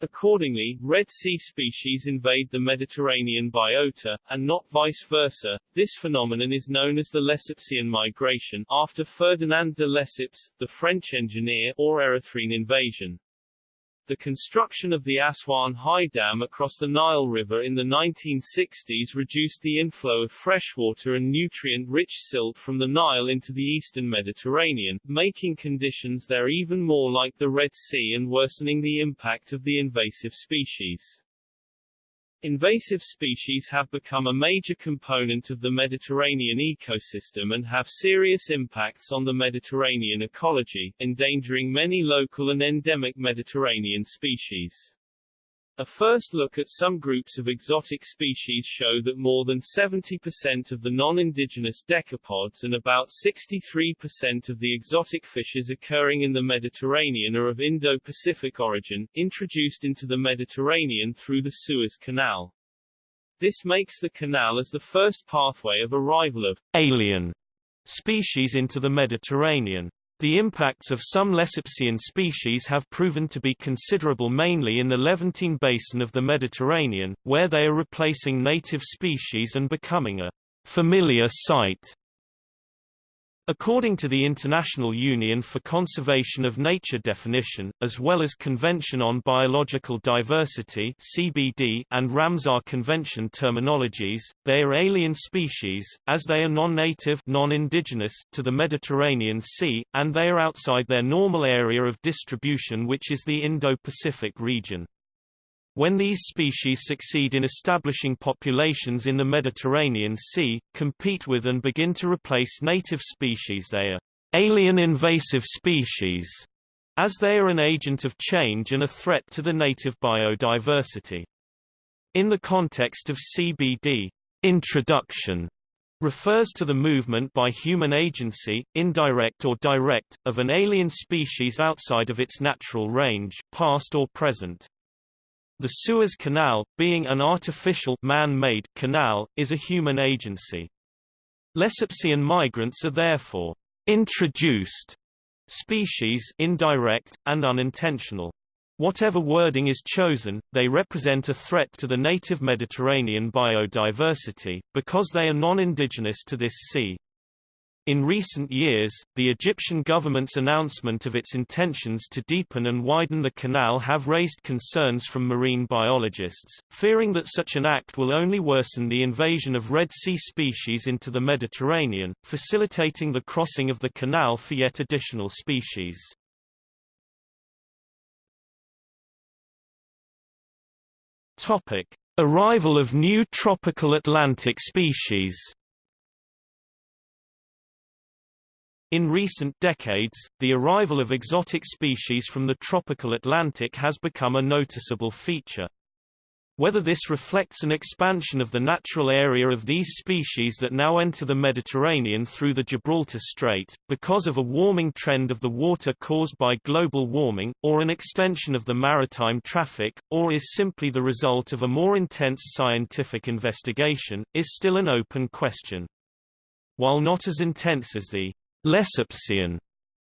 Accordingly, Red Sea species invade the Mediterranean biota, and not vice versa. This phenomenon is known as the Lesseps migration, after Ferdinand de Lesseps, the French engineer, or Erythrean invasion. The construction of the Aswan High Dam across the Nile River in the 1960s reduced the inflow of freshwater and nutrient-rich silt from the Nile into the eastern Mediterranean, making conditions there even more like the Red Sea and worsening the impact of the invasive species. Invasive species have become a major component of the Mediterranean ecosystem and have serious impacts on the Mediterranean ecology, endangering many local and endemic Mediterranean species. A first look at some groups of exotic species show that more than 70% of the non-indigenous decapods and about 63% of the exotic fishes occurring in the Mediterranean are of Indo-Pacific origin, introduced into the Mediterranean through the Suez Canal. This makes the canal as the first pathway of arrival of alien species into the Mediterranean. The impacts of some Lessepsian species have proven to be considerable mainly in the Levantine basin of the Mediterranean, where they are replacing native species and becoming a familiar sight. According to the International Union for Conservation of Nature definition, as well as Convention on Biological Diversity (CBD) and Ramsar Convention terminologies, they are alien species, as they are non-native non-indigenous to the Mediterranean Sea, and they are outside their normal area of distribution which is the Indo-Pacific region. When these species succeed in establishing populations in the Mediterranean Sea, compete with and begin to replace native species they are alien invasive species, as they are an agent of change and a threat to the native biodiversity. In the context of CBD, introduction refers to the movement by human agency, indirect or direct, of an alien species outside of its natural range, past or present. The Suez Canal, being an artificial man-made canal, is a human agency. Lessepsian migrants are therefore introduced species indirect, and unintentional. Whatever wording is chosen, they represent a threat to the native Mediterranean biodiversity, because they are non-indigenous to this sea. In recent years, the Egyptian government's announcement of its intentions to deepen and widen the canal have raised concerns from marine biologists, fearing that such an act will only worsen the invasion of Red Sea species into the Mediterranean, facilitating the crossing of the canal for yet additional species. Topic: Arrival of new tropical Atlantic species. In recent decades, the arrival of exotic species from the tropical Atlantic has become a noticeable feature. Whether this reflects an expansion of the natural area of these species that now enter the Mediterranean through the Gibraltar Strait, because of a warming trend of the water caused by global warming, or an extension of the maritime traffic, or is simply the result of a more intense scientific investigation, is still an open question. While not as intense as the Lessepsian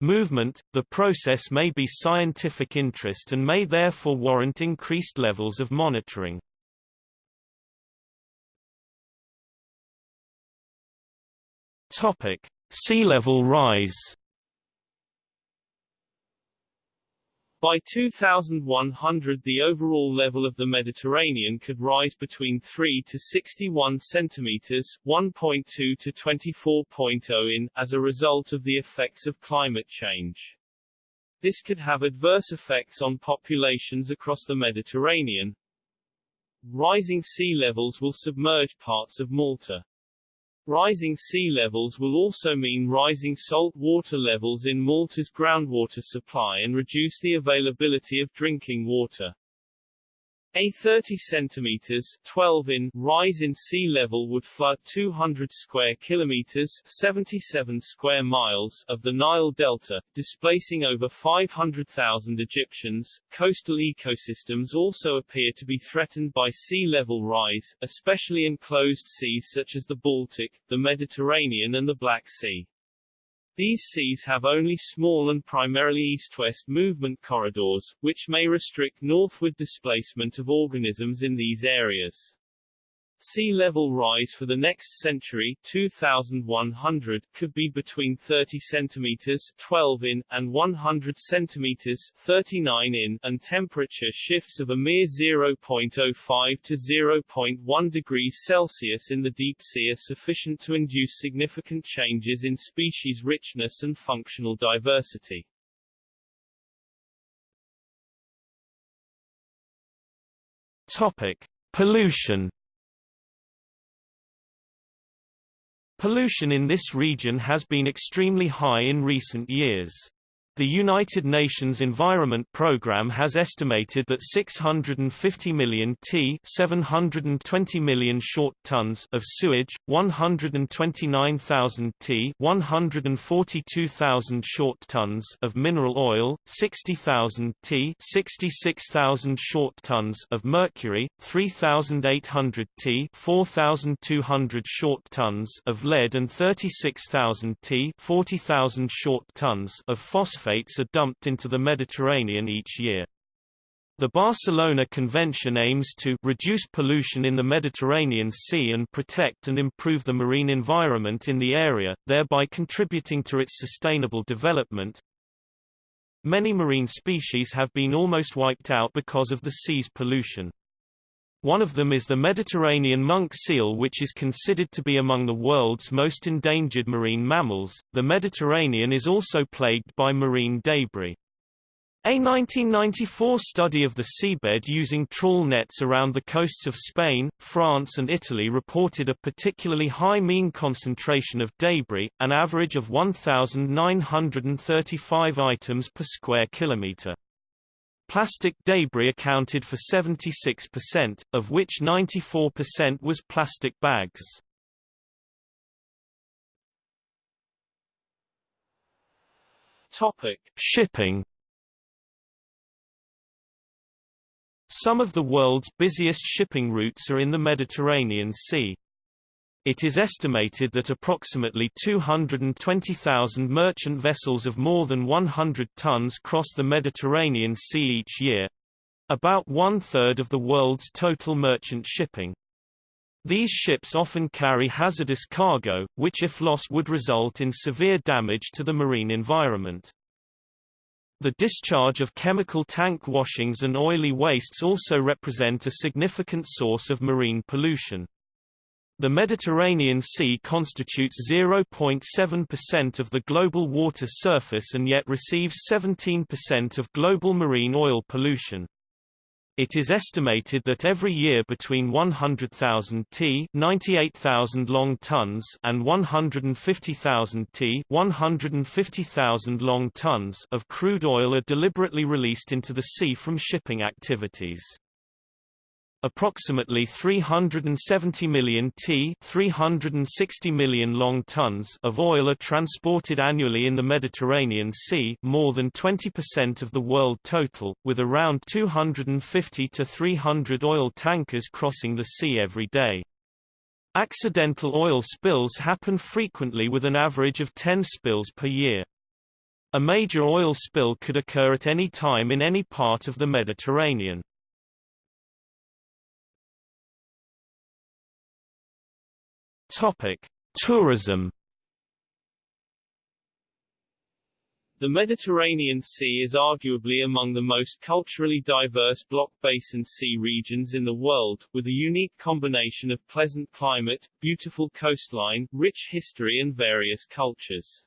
movement, the process may be scientific interest and may therefore warrant increased levels of monitoring. Topic: Sea level rise. By 2100 the overall level of the Mediterranean could rise between 3 to 61 centimeters 1.2 to 24.0 in, as a result of the effects of climate change. This could have adverse effects on populations across the Mediterranean. Rising sea levels will submerge parts of Malta. Rising sea levels will also mean rising salt water levels in Malta's groundwater supply and reduce the availability of drinking water. A 30 centimeters 12 in rise in sea level would flood 200 square kilometers 77 square miles of the Nile Delta, displacing over 500,000 Egyptians. Coastal ecosystems also appear to be threatened by sea level rise, especially in closed seas such as the Baltic, the Mediterranean and the Black Sea. These seas have only small and primarily east-west movement corridors, which may restrict northward displacement of organisms in these areas. Sea level rise for the next century 2100 could be between 30 centimeters 12 in and 100 centimeters 39 in and temperature shifts of a mere 0.05 to 0.1 degrees Celsius in the deep sea are sufficient to induce significant changes in species richness and functional diversity. Topic: Pollution Pollution in this region has been extremely high in recent years. The United Nations Environment Programme has estimated that 650 million t 720 million short tons of sewage, 129,000 t 142,000 short tons of mineral oil, 60,000 t 66,000 short tons of mercury, 3,800 t 4,200 short tons of lead and 36,000 t 40,000 short tons of phosphate phosphates are dumped into the Mediterranean each year. The Barcelona Convention aims to reduce pollution in the Mediterranean Sea and protect and improve the marine environment in the area, thereby contributing to its sustainable development. Many marine species have been almost wiped out because of the sea's pollution. One of them is the Mediterranean monk seal which is considered to be among the world's most endangered marine mammals. The Mediterranean is also plagued by marine debris. A 1994 study of the seabed using trawl nets around the coasts of Spain, France and Italy reported a particularly high mean concentration of debris, an average of 1,935 items per square kilometre. Plastic debris accounted for 76%, of which 94% was plastic bags. Topic: Shipping Some of the world's busiest shipping routes are in the Mediterranean Sea. It is estimated that approximately 220,000 merchant vessels of more than 100 tons cross the Mediterranean Sea each year about one-third of the world's total merchant shipping. These ships often carry hazardous cargo, which if lost would result in severe damage to the marine environment. The discharge of chemical tank washings and oily wastes also represent a significant source of marine pollution. The Mediterranean Sea constitutes 0.7% of the global water surface and yet receives 17% of global marine oil pollution. It is estimated that every year between 100,000 t 98,000 long tons and 150,000 t 150,000 long tons of crude oil are deliberately released into the sea from shipping activities. Approximately 370 million t 360 million long tons of oil are transported annually in the Mediterranean Sea more than 20% of the world total, with around 250 to 300 oil tankers crossing the sea every day. Accidental oil spills happen frequently with an average of 10 spills per year. A major oil spill could occur at any time in any part of the Mediterranean. Topic: Tourism. The Mediterranean Sea is arguably among the most culturally diverse block basin sea regions in the world, with a unique combination of pleasant climate, beautiful coastline, rich history and various cultures.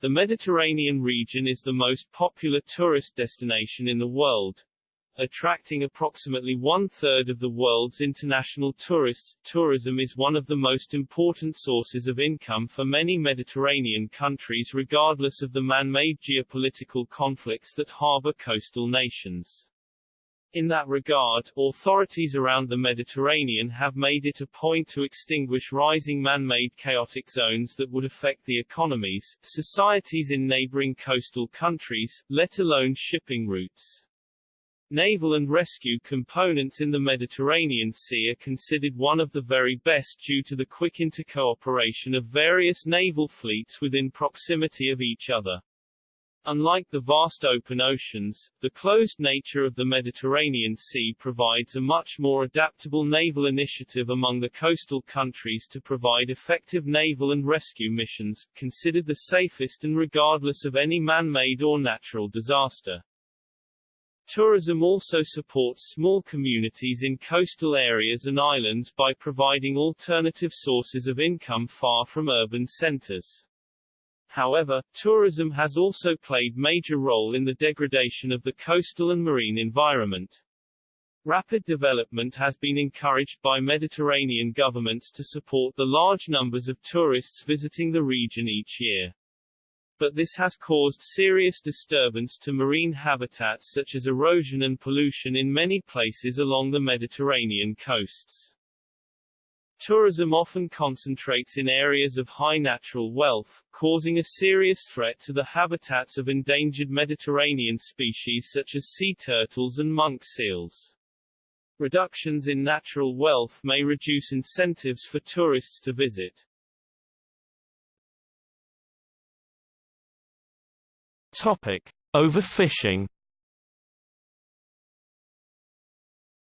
The Mediterranean region is the most popular tourist destination in the world, attracting approximately one-third of the world's international tourists. Tourism is one of the most important sources of income for many Mediterranean countries regardless of the man-made geopolitical conflicts that harbor coastal nations. In that regard, authorities around the Mediterranean have made it a point to extinguish rising man-made chaotic zones that would affect the economies, societies in neighboring coastal countries, let alone shipping routes. Naval and rescue components in the Mediterranean Sea are considered one of the very best due to the quick intercooperation of various naval fleets within proximity of each other. Unlike the vast open oceans, the closed nature of the Mediterranean Sea provides a much more adaptable naval initiative among the coastal countries to provide effective naval and rescue missions, considered the safest and regardless of any man-made or natural disaster. Tourism also supports small communities in coastal areas and islands by providing alternative sources of income far from urban centers. However, tourism has also played major role in the degradation of the coastal and marine environment. Rapid development has been encouraged by Mediterranean governments to support the large numbers of tourists visiting the region each year but this has caused serious disturbance to marine habitats such as erosion and pollution in many places along the Mediterranean coasts. Tourism often concentrates in areas of high natural wealth, causing a serious threat to the habitats of endangered Mediterranean species such as sea turtles and monk seals. Reductions in natural wealth may reduce incentives for tourists to visit. Topic: Overfishing.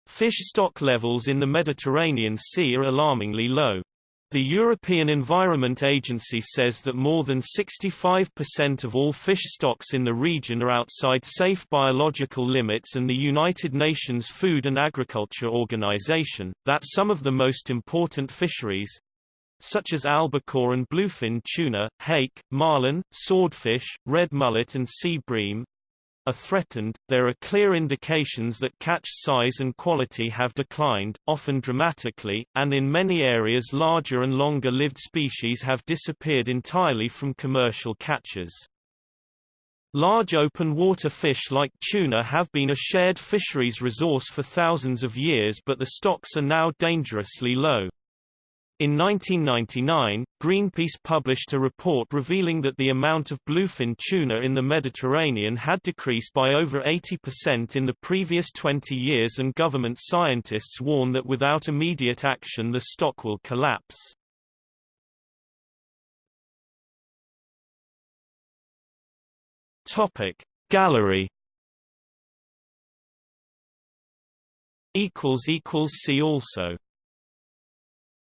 Fish stock levels in the Mediterranean Sea are alarmingly low. The European Environment Agency says that more than 65% of all fish stocks in the region are outside safe biological limits and the United Nations Food and Agriculture Organization, that some of the most important fisheries, such as albacore and bluefin tuna, hake, marlin, swordfish, red mullet and sea bream, are threatened, there are clear indications that catch size and quality have declined, often dramatically, and in many areas larger and longer-lived species have disappeared entirely from commercial catches. Large open-water fish like tuna have been a shared fisheries resource for thousands of years but the stocks are now dangerously low. In 1999, Greenpeace published a report revealing that the amount of bluefin tuna in the Mediterranean had decreased by over 80% in the previous 20 years and government scientists warn that without immediate action the stock will collapse. Gallery see also